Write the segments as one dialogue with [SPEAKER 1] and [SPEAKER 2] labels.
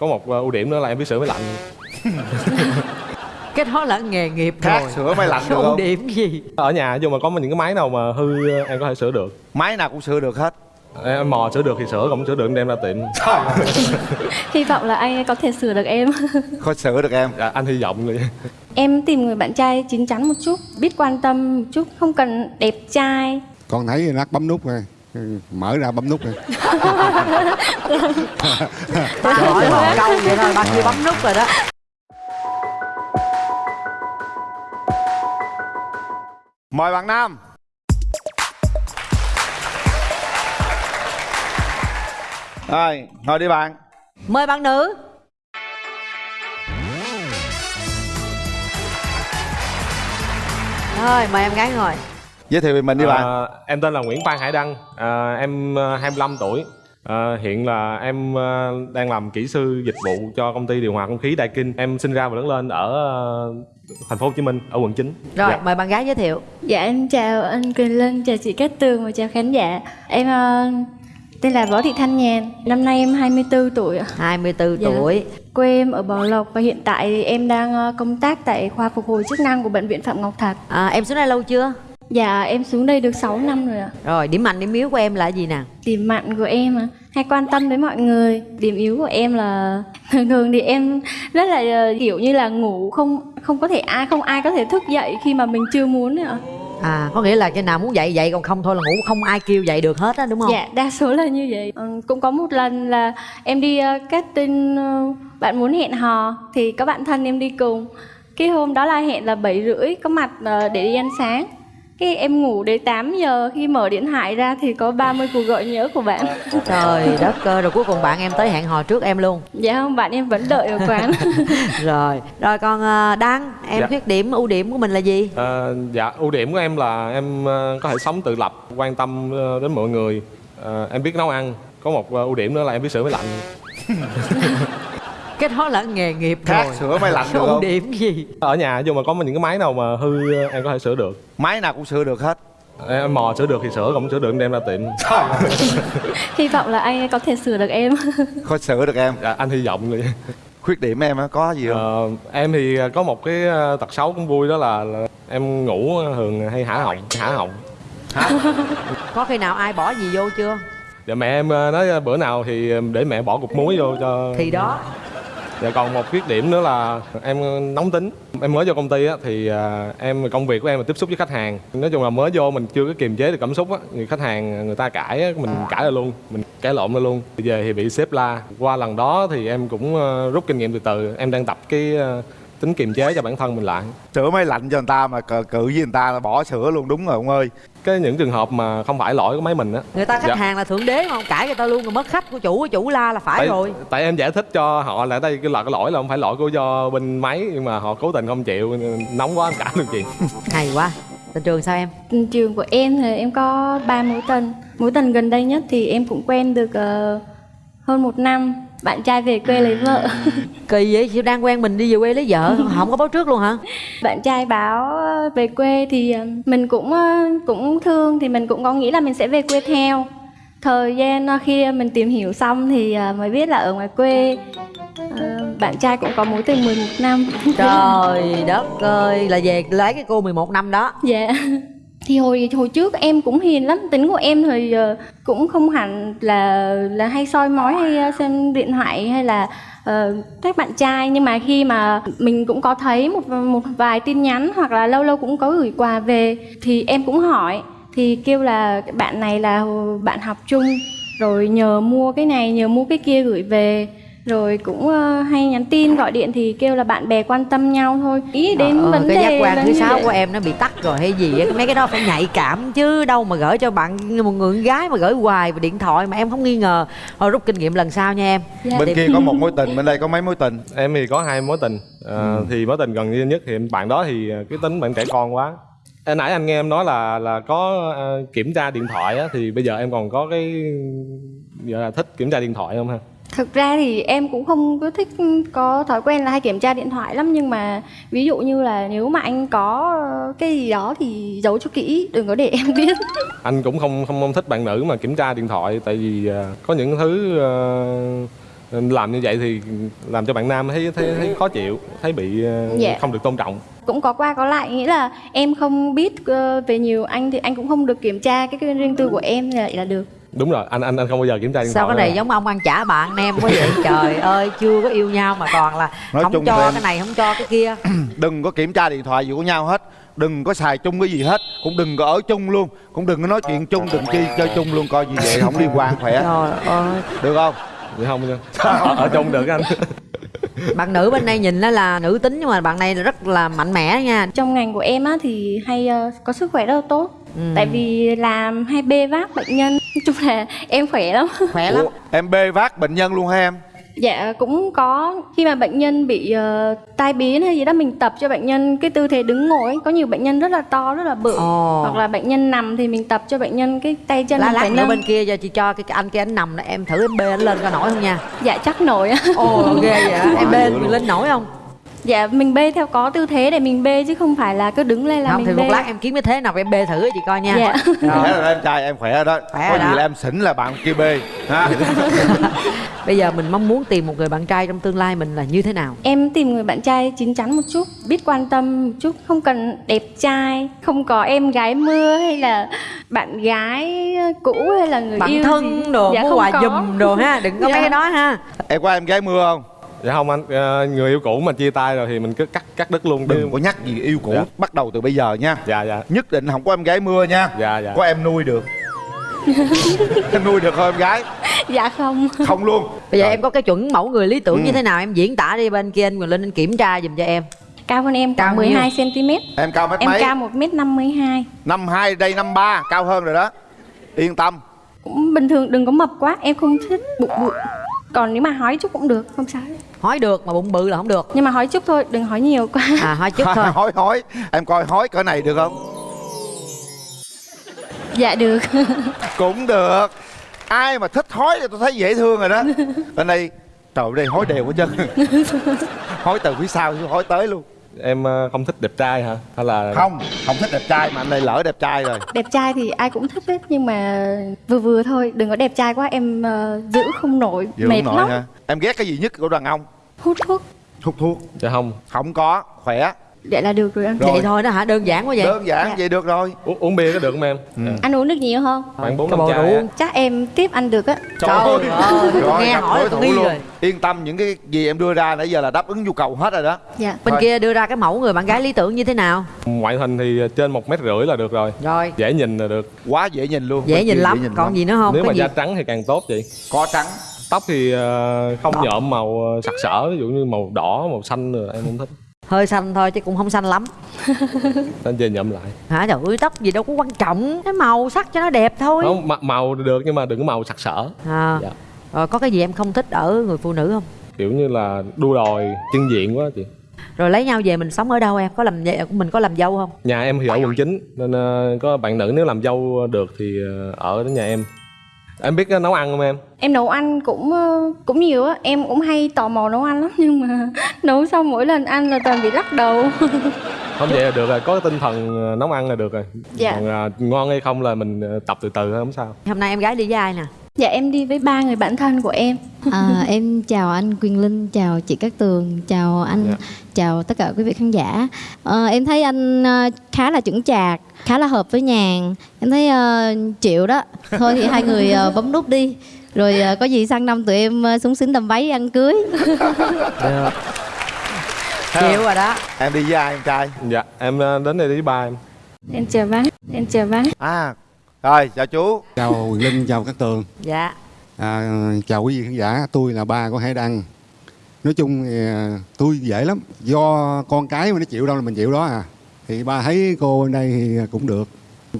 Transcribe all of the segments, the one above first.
[SPEAKER 1] có một ờ, ưu điểm nữa là em biết sửa máy lạnh.
[SPEAKER 2] Cái đó là nghề nghiệp
[SPEAKER 3] khác
[SPEAKER 2] rồi.
[SPEAKER 3] sửa máy lạnh được
[SPEAKER 2] ưu
[SPEAKER 3] không?
[SPEAKER 2] điểm gì.
[SPEAKER 1] Ở nhà dù mà có những cái máy nào mà hư ờ, em có thể sửa được.
[SPEAKER 3] Máy nào cũng sửa được hết.
[SPEAKER 1] Em mò sửa được thì sửa không sửa được em đem ra tiệm.
[SPEAKER 4] Hy vọng là anh có thể sửa được em.
[SPEAKER 3] Khó sửa được em.
[SPEAKER 1] Dạ, anh hy vọng vậy
[SPEAKER 4] Em tìm người bạn trai chín chắn một chút Biết quan tâm một chút Không cần đẹp trai.
[SPEAKER 5] Con thấy nát bấm nút rồi mở ra bấm nút rồi
[SPEAKER 2] ta hỏi câu vậy thôi bao nhiêu bấm nút rồi đó.
[SPEAKER 3] Mời bạn nam. Rồi ngồi đi bạn.
[SPEAKER 2] Mời bạn nữ. Rồi mời em gái ngồi
[SPEAKER 3] giới thiệu về mình đi bạn.
[SPEAKER 1] Ờ, em tên là Nguyễn Phan Hải Đăng. Ờ, em ờ, 25 tuổi. Ờ, hiện là em ờ, đang làm kỹ sư dịch vụ cho công ty điều hòa không khí Đại Kinh. Em sinh ra và lớn lên ở ờ, thành phố Hồ Chí Minh ở quận 9
[SPEAKER 2] rồi
[SPEAKER 1] Dạ.
[SPEAKER 2] mời bạn gái giới thiệu.
[SPEAKER 4] Dạ em chào anh Quyền Linh, chào chị Cát Tường và chào khán giả. Em tên là Võ Thị Thanh Nhàn. Năm nay em 24 tuổi ạ.
[SPEAKER 2] 24
[SPEAKER 4] Dạ.
[SPEAKER 2] tuổi.
[SPEAKER 4] Quê em ở Bảo Lộc và hiện tại thì em đang công tác tại khoa phục hồi chức năng của Bệnh viện Phạm Ngọc Thạch.
[SPEAKER 2] À, em xuống đây lâu chưa
[SPEAKER 4] Dạ em xuống đây được 6 năm rồi ạ
[SPEAKER 2] rồi điểm mạnh điểm yếu của em là gì nè
[SPEAKER 4] Điểm mạnh của em à, hay quan tâm đến mọi người Điểm yếu của em là thường thường thì em rất là ờ, kiểu như là ngủ không không có thể ai không ai có thể thức dậy khi mà mình chưa muốn ạ
[SPEAKER 2] à có nghĩa là cái nào muốn dậy dậy còn không thôi là ngủ không ai kêu dậy được hết á đúng không
[SPEAKER 4] Dạ, đa số là như vậy. Ừ, cũng có một lần là em đi uh, casting uh, bạn muốn hẹn hò thì có bạn thân em đi cùng. Cái hôm đó là hẹn là 7 rưỡi có mặt uh, để đi ăn sáng. Cái em ngủ đến 8 giờ khi mở điện thoại ra thì có 30 cuộc gọi nhớ của bạn.
[SPEAKER 2] trời đất cơ rồi cuối cùng bạn em tới hẹn hò trước em luôn
[SPEAKER 4] dạ không, bạn em vẫn đợi ở quán.
[SPEAKER 2] rồi rồi còn ờ, đăng em
[SPEAKER 1] Dạ.
[SPEAKER 2] khuyết điểm ưu điểm của mình là gì
[SPEAKER 1] Ờ, dạ ưu điểm của em là em ờ, có thể sống tự lập quan tâm đến mọi người Ờ, em biết nấu ăn có một ưu điểm nữa là em biết sửa máy lạnh
[SPEAKER 2] cái đó là nghề nghiệp
[SPEAKER 3] khác
[SPEAKER 2] rồi.
[SPEAKER 3] sửa máy lạnh được không
[SPEAKER 2] điểm gì.
[SPEAKER 1] Ở nhà dù mà có những cái máy nào mà hư ờ, em có thể sửa được.
[SPEAKER 3] Máy nào cũng sửa được hết.
[SPEAKER 1] Em mò sửa được thì sửa không sửa được em đem ra tiệm.
[SPEAKER 4] Hy vọng là anh có thể sửa được em.
[SPEAKER 3] khó sửa được em.
[SPEAKER 1] Dạ, anh hy vọng vậy.
[SPEAKER 3] Khuyết điểm em á có gì không?
[SPEAKER 1] Ờ, em thì có một cái ờ, tật xấu cũng vui đó là, là em ngủ thường hay hả họng hả họng.
[SPEAKER 2] Có khi nào ai bỏ gì vô chưa?
[SPEAKER 1] Dạ mẹ em ờ, nói bữa nào thì để mẹ bỏ cục muối vô cho
[SPEAKER 2] thì đó
[SPEAKER 1] dạ còn một khuyết điểm nữa là em nóng tính. Em mới vô công ty á thì à, em công việc của em là tiếp xúc với khách hàng. Nói chung là mới vô mình chưa có kiềm chế được cảm xúc á người khách hàng người ta cãi á mình cãi ra luôn mình cãi lộn ra luôn. Về thì bị sếp la. Qua lần đó thì em cũng ờ, rút kinh nghiệm từ từ. Em đang tập cái ờ, tính kiềm chế cho bản thân mình lại.
[SPEAKER 3] Sửa máy lạnh cho người ta mà cự với người ta là bỏ sửa luôn đúng rồi ông ơi.
[SPEAKER 1] Cái những trường hợp mà không phải lỗi của máy mình á.
[SPEAKER 2] Người ta khách
[SPEAKER 1] Dạ.
[SPEAKER 2] hàng là thượng đế mà không cãi người ta luôn rồi mất khách của chủ của chủ la là phải
[SPEAKER 1] tại,
[SPEAKER 2] rồi.
[SPEAKER 1] tại em giải thích cho họ là đây cái là cái lỗi là không phải lỗi của do bên máy nhưng mà họ cố tình không chịu nóng quá em cãi được chuyện
[SPEAKER 2] hay quá. Tình trường sao em?
[SPEAKER 4] Trường của em thì em có 3 mối tình. Mối tình gần đây nhất thì em cũng quen được ờ, hơn một năm. Bạn trai về quê lấy vợ.
[SPEAKER 2] kỳ vậy? Chị đang quen mình đi về quê lấy vợ? Không có báo trước luôn hả?
[SPEAKER 4] Bạn trai báo ờ, về quê thì ờ, mình cũng ờ, cũng thương thì mình cũng có nghĩ là mình sẽ về quê theo. Thời gian khi mình tìm hiểu xong thì mới biết là ở ngoài quê. Bạn trai cũng có mối tình 11 năm.
[SPEAKER 2] Trời đất ơi là về lấy cái cô 11 năm đó.
[SPEAKER 4] Dạ thì hồi hồi trước em cũng hiền lắm tính của em thì uh, cũng không hẳn là là hay soi mói hay ờ, xem điện thoại hay là uh, các bạn trai. Nhưng mà khi mà mình cũng có thấy một một vài tin nhắn hoặc là lâu lâu cũng có gửi quà về thì em cũng hỏi thì kêu là bạn này là bạn học chung rồi nhờ mua cái này nhờ mua cái kia gửi về rồi cũng ờ, hay nhắn tin gọi điện thì kêu là bạn bè quan tâm nhau thôi. Ý đến
[SPEAKER 2] ơi,
[SPEAKER 4] vấn
[SPEAKER 2] cái
[SPEAKER 4] đề
[SPEAKER 2] giác quan
[SPEAKER 4] là
[SPEAKER 2] thứ sáu của em nó bị tắt rồi hay gì á mấy cái đó phải nhạy cảm chứ đâu mà gửi cho bạn một người con gái mà gửi hoài vào điện thoại mà em không nghi ngờ. Thôi rút kinh nghiệm lần sau nha em.
[SPEAKER 4] Dạ.
[SPEAKER 3] bên kia có một mối tình bên đây có mấy mối tình?
[SPEAKER 1] Em thì có hai mối tình. Ờ, thì mối tình gần như nhất thì bạn đó thì ờ, cái tính bạn trẻ con quá. Hồi nãy anh nghe em nói là là có ờ, kiểm tra điện thoại á thì bây giờ em còn có cái gọi là thích kiểm tra điện thoại không ha
[SPEAKER 4] Thực ra thì em cũng không có thích có thói quen là hay kiểm tra điện thoại lắm nhưng mà ví dụ như là nếu mà anh có cái gì đó thì giấu cho kỹ đừng có để em biết.
[SPEAKER 1] anh cũng không không không thích bạn nữ mà kiểm tra điện thoại tại vì ờ, có những thứ Nên làm như vậy thì làm cho bạn nam thấy thấy, thấy khó chịu thấy bị
[SPEAKER 4] Dạ.
[SPEAKER 1] không được tôn trọng
[SPEAKER 4] cũng có qua có lại nghĩa là em không biết ờ, về nhiều anh thì anh cũng không được kiểm tra cái, riêng tư của em là được
[SPEAKER 1] đúng rồi anh anh anh không bao giờ kiểm tra điện
[SPEAKER 2] sao
[SPEAKER 1] thoại
[SPEAKER 2] cái này giống ông ăn chả bạn em quá vậy? Trời ơi chưa có yêu nhau mà toàn là
[SPEAKER 3] Nói
[SPEAKER 2] không
[SPEAKER 3] chung
[SPEAKER 2] cho
[SPEAKER 3] em-
[SPEAKER 2] cái này không cho cái kia.
[SPEAKER 3] Đừng có kiểm tra điện thoại gì của nhau hết. Đừng có xài chung cái gì hết. Cũng đừng có ở chung luôn. Cũng đừng có nói chuyện chung đừng chi chơi chung luôn coi như vậy không liên quan khỏe.
[SPEAKER 2] Trời ơi.
[SPEAKER 3] Được không?
[SPEAKER 1] Vậy không nha. Ở chung được anh.
[SPEAKER 2] Bạn nữ bên đây nhìn nó là nữ tính nhưng mà bạn này rất là mạnh mẽ nha.
[SPEAKER 4] Trong ngành của em á thì hay ờ, có sức khỏe rất là tốt
[SPEAKER 2] Ừ.
[SPEAKER 4] tại vì làm hay bê vác bệnh nhân nói chung là em khỏe lắm.
[SPEAKER 2] Khỏe lắm.
[SPEAKER 3] Ủa, em bê vác bệnh nhân luôn hả em?
[SPEAKER 4] Dạ cũng có. Khi mà bệnh nhân bị ờ, tai biến hay gì đó mình tập cho bệnh nhân cái tư thế đứng ngồi ấy. có nhiều bệnh nhân rất là to rất là bự.
[SPEAKER 2] Ồ.
[SPEAKER 4] hoặc là bệnh nhân nằm thì mình tập cho bệnh nhân cái tay chân
[SPEAKER 2] lá lát nữa
[SPEAKER 4] nâng
[SPEAKER 2] bên kia cho chị cho cái, cái anh kia anh nằm đó em thử em bê anh lên coi nổi không nha.
[SPEAKER 4] Dạ chắc nổi á.
[SPEAKER 2] Ồ ghê vậy em bê mình lên nổi không
[SPEAKER 4] dạ mình bê theo có tư thế để mình bê chứ không phải là cứ đứng lên là
[SPEAKER 2] không
[SPEAKER 4] mình
[SPEAKER 2] thì
[SPEAKER 4] bê
[SPEAKER 2] một lát em kiếm cái thế nào em bê thử cho chị coi nha
[SPEAKER 4] Dạ.
[SPEAKER 3] khỏe rồi đó em trai em khỏe rồi đó
[SPEAKER 2] Khỏe
[SPEAKER 3] có gì
[SPEAKER 2] đó.
[SPEAKER 3] là em xỉn là bạn kia bê ha
[SPEAKER 2] bây giờ mình mong muốn tìm một người bạn trai trong tương lai mình là như thế nào
[SPEAKER 4] Em tìm người bạn trai chín chắn một chút, biết quan tâm một chút, không cần đẹp trai, không có em gái mưa hay là bạn gái cũ hay là người
[SPEAKER 2] bạn
[SPEAKER 4] yêu
[SPEAKER 2] thân
[SPEAKER 4] gì.
[SPEAKER 2] đồ
[SPEAKER 4] dạ,
[SPEAKER 2] mua
[SPEAKER 4] không
[SPEAKER 2] quà
[SPEAKER 4] có.
[SPEAKER 2] giùm đồ ha đừng có
[SPEAKER 4] Dạ.
[SPEAKER 2] mấy cái đó ha
[SPEAKER 3] em có em gái mưa không
[SPEAKER 1] dạ không anh Ờ, người yêu cũ mà chia tay rồi thì mình cứ cắt cắt đứt luôn
[SPEAKER 3] đừng có nhắc gì yêu cũ
[SPEAKER 1] Dạ.
[SPEAKER 3] bắt đầu từ bây giờ nha
[SPEAKER 1] dạ dạ
[SPEAKER 3] nhất định không có em gái mưa nha
[SPEAKER 1] dạ dạ
[SPEAKER 3] có em nuôi được em nuôi được không em gái
[SPEAKER 4] Dạ không.
[SPEAKER 3] không luôn
[SPEAKER 2] bây giờ
[SPEAKER 3] Rồi.
[SPEAKER 2] em có cái chuẩn mẫu người lý tưởng
[SPEAKER 3] Ừ.
[SPEAKER 2] như thế nào em diễn tả đi bên kia anh Quyền Linh anh kiểm tra giùm cho em
[SPEAKER 4] Cao hơn em
[SPEAKER 2] Cao
[SPEAKER 4] khoảng
[SPEAKER 2] nhiêu?
[SPEAKER 4] 12 cm.
[SPEAKER 3] em cao mét
[SPEAKER 4] Em
[SPEAKER 3] mấy
[SPEAKER 4] cao 1m52.
[SPEAKER 3] năm hai đây năm ba cao hơn rồi đó yên tâm
[SPEAKER 4] Cũng bình thường đừng có mập quá, em không thích bụng bự. Còn nếu mà hói chút cũng được, không sao.
[SPEAKER 2] hỏi được mà bụng bự là không được.
[SPEAKER 4] Nhưng mà hói chút thôi, đừng hói nhiều. Quá.
[SPEAKER 2] à hỏi chút thôi.
[SPEAKER 3] Hói hói. Em coi hói cỡ này được không?
[SPEAKER 4] Dạ được.
[SPEAKER 3] cũng được. Ai mà thích hói thì tôi thấy dễ thương rồi đó. Bên đây trời ơi, đây hói đều quá chân hói từ phía sau chứ hói tới luôn
[SPEAKER 1] em ờ, không thích đẹp trai hả? Hay là
[SPEAKER 3] không không thích đẹp trai. Mà anh đây lỡ đẹp trai rồi.
[SPEAKER 4] Đẹp trai thì ai cũng thích hết nhưng mà vừa vừa thôi, đừng có đẹp trai quá em ờ, giữ không nổi,
[SPEAKER 3] Dữ
[SPEAKER 4] mệt
[SPEAKER 3] không
[SPEAKER 4] lắm.
[SPEAKER 3] nổi ha em ghét cái gì nhất của đàn ông?
[SPEAKER 4] Hút thuốc.
[SPEAKER 3] hút thuốc.
[SPEAKER 1] Dạ không.
[SPEAKER 3] Không có khỏe
[SPEAKER 4] Vậy là được rồi anh.
[SPEAKER 3] Rồi.
[SPEAKER 2] vậy thôi đó hả? Đơn giản quá vậy.
[SPEAKER 3] Đơn giản
[SPEAKER 4] Dạ.
[SPEAKER 3] vậy được rồi.
[SPEAKER 1] Uống, uống bia có được không em? Dạ.
[SPEAKER 4] Anh uống được nhiều không?
[SPEAKER 1] khoảng bốn
[SPEAKER 2] cái
[SPEAKER 1] năm
[SPEAKER 2] bộ
[SPEAKER 1] chai á.
[SPEAKER 4] Chắc em tiếp ăn được á.
[SPEAKER 2] trời ơi. tôi nghe
[SPEAKER 3] gặp
[SPEAKER 2] hỏi
[SPEAKER 3] đối
[SPEAKER 2] tôi
[SPEAKER 3] thủ
[SPEAKER 2] nghi
[SPEAKER 3] luôn.
[SPEAKER 2] rồi.
[SPEAKER 3] Yên tâm những cái gì em đưa ra nãy giờ là đáp ứng nhu cầu hết rồi đó.
[SPEAKER 4] Dạ.
[SPEAKER 2] bên
[SPEAKER 3] Thôi.
[SPEAKER 2] kia đưa ra cái mẫu người bạn gái lý tưởng như thế nào?
[SPEAKER 1] Ngoại hình thì trên một mét rưỡi là được rồi.
[SPEAKER 2] Rồi.
[SPEAKER 1] Dễ nhìn là được.
[SPEAKER 3] Quá dễ nhìn luôn.
[SPEAKER 2] Dễ
[SPEAKER 3] Bên
[SPEAKER 2] nhìn
[SPEAKER 3] kia
[SPEAKER 2] lắm. còn gì nữa không?
[SPEAKER 1] Nếu
[SPEAKER 2] có
[SPEAKER 1] mà
[SPEAKER 2] gì?
[SPEAKER 1] da trắng thì càng tốt chị.
[SPEAKER 3] Có trắng.
[SPEAKER 1] Tóc thì ờ, không nhuộm màu ờ, sặc sỡ ví dụ như màu đỏ màu xanh rồi em không thích
[SPEAKER 2] hơi xanh thôi chứ cũng không xanh lắm.
[SPEAKER 1] Nên về nhuộm lại.
[SPEAKER 2] Hả trời ơi tóc gì đâu có quan trọng. Cái màu sắc cho nó đẹp thôi.
[SPEAKER 1] Không màu được nhưng mà đừng có màu sặc sỡ.
[SPEAKER 2] À.
[SPEAKER 1] Dạ.
[SPEAKER 2] rồi có cái gì em không thích ở người phụ nữ không?
[SPEAKER 1] Kiểu như là đua đòi chân diện quá chị.
[SPEAKER 2] Rồi lấy nhau về mình sống ở đâu em? Có làm mình có làm dâu không?
[SPEAKER 1] Nhà em thì ở quận 9 nên ờ, có bạn nữ nếu làm dâu được thì ờ, ở đến nhà em em biết nấu ăn không em?
[SPEAKER 4] Em nấu ăn cũng ờ, cũng nhiều á, em cũng hay tò mò nấu ăn lắm nhưng mà nấu xong mỗi lần ăn là toàn bị lắc đầu.
[SPEAKER 1] không vậy là được rồi. Có cái tinh thần ờ, nấu ăn là được rồi.
[SPEAKER 4] Dạ.
[SPEAKER 1] còn ờ, ngon hay không là mình ờ, tập từ từ thôi không sao.
[SPEAKER 2] Hôm nay em gái đi với ai nè
[SPEAKER 4] dạ em đi với ba người bạn thân của em.
[SPEAKER 6] À, em chào anh Quyền Linh, chào chị Cát Tường, chào anh,
[SPEAKER 1] Dạ.
[SPEAKER 6] chào tất cả quý vị khán giả. Ờ, em thấy anh ờ, khá là chững chạc, khá là hợp với nhàn. Em thấy ờ, chịu đó. Thôi thì hai người ờ, bấm nút đi. Rồi ờ, có gì sang năm tụi em ờ, súng xính đầm váy ăn cưới.
[SPEAKER 2] chịu rồi đó
[SPEAKER 3] em đi với ai em trai
[SPEAKER 1] dạ em đến đây với ba em
[SPEAKER 4] Em chào bác, em chào bác.
[SPEAKER 3] à rồi chào chú.
[SPEAKER 5] Chào Quyền Linh chào các tường.
[SPEAKER 2] Dạ.
[SPEAKER 5] À, chào quý vị khán giả tôi là ba của Hải Đăng. Nói chung thì à, tôi dễ lắm. Do con cái mà nó chịu đâu là mình chịu đó à. Thì ba thấy cô bên đây thì cũng được.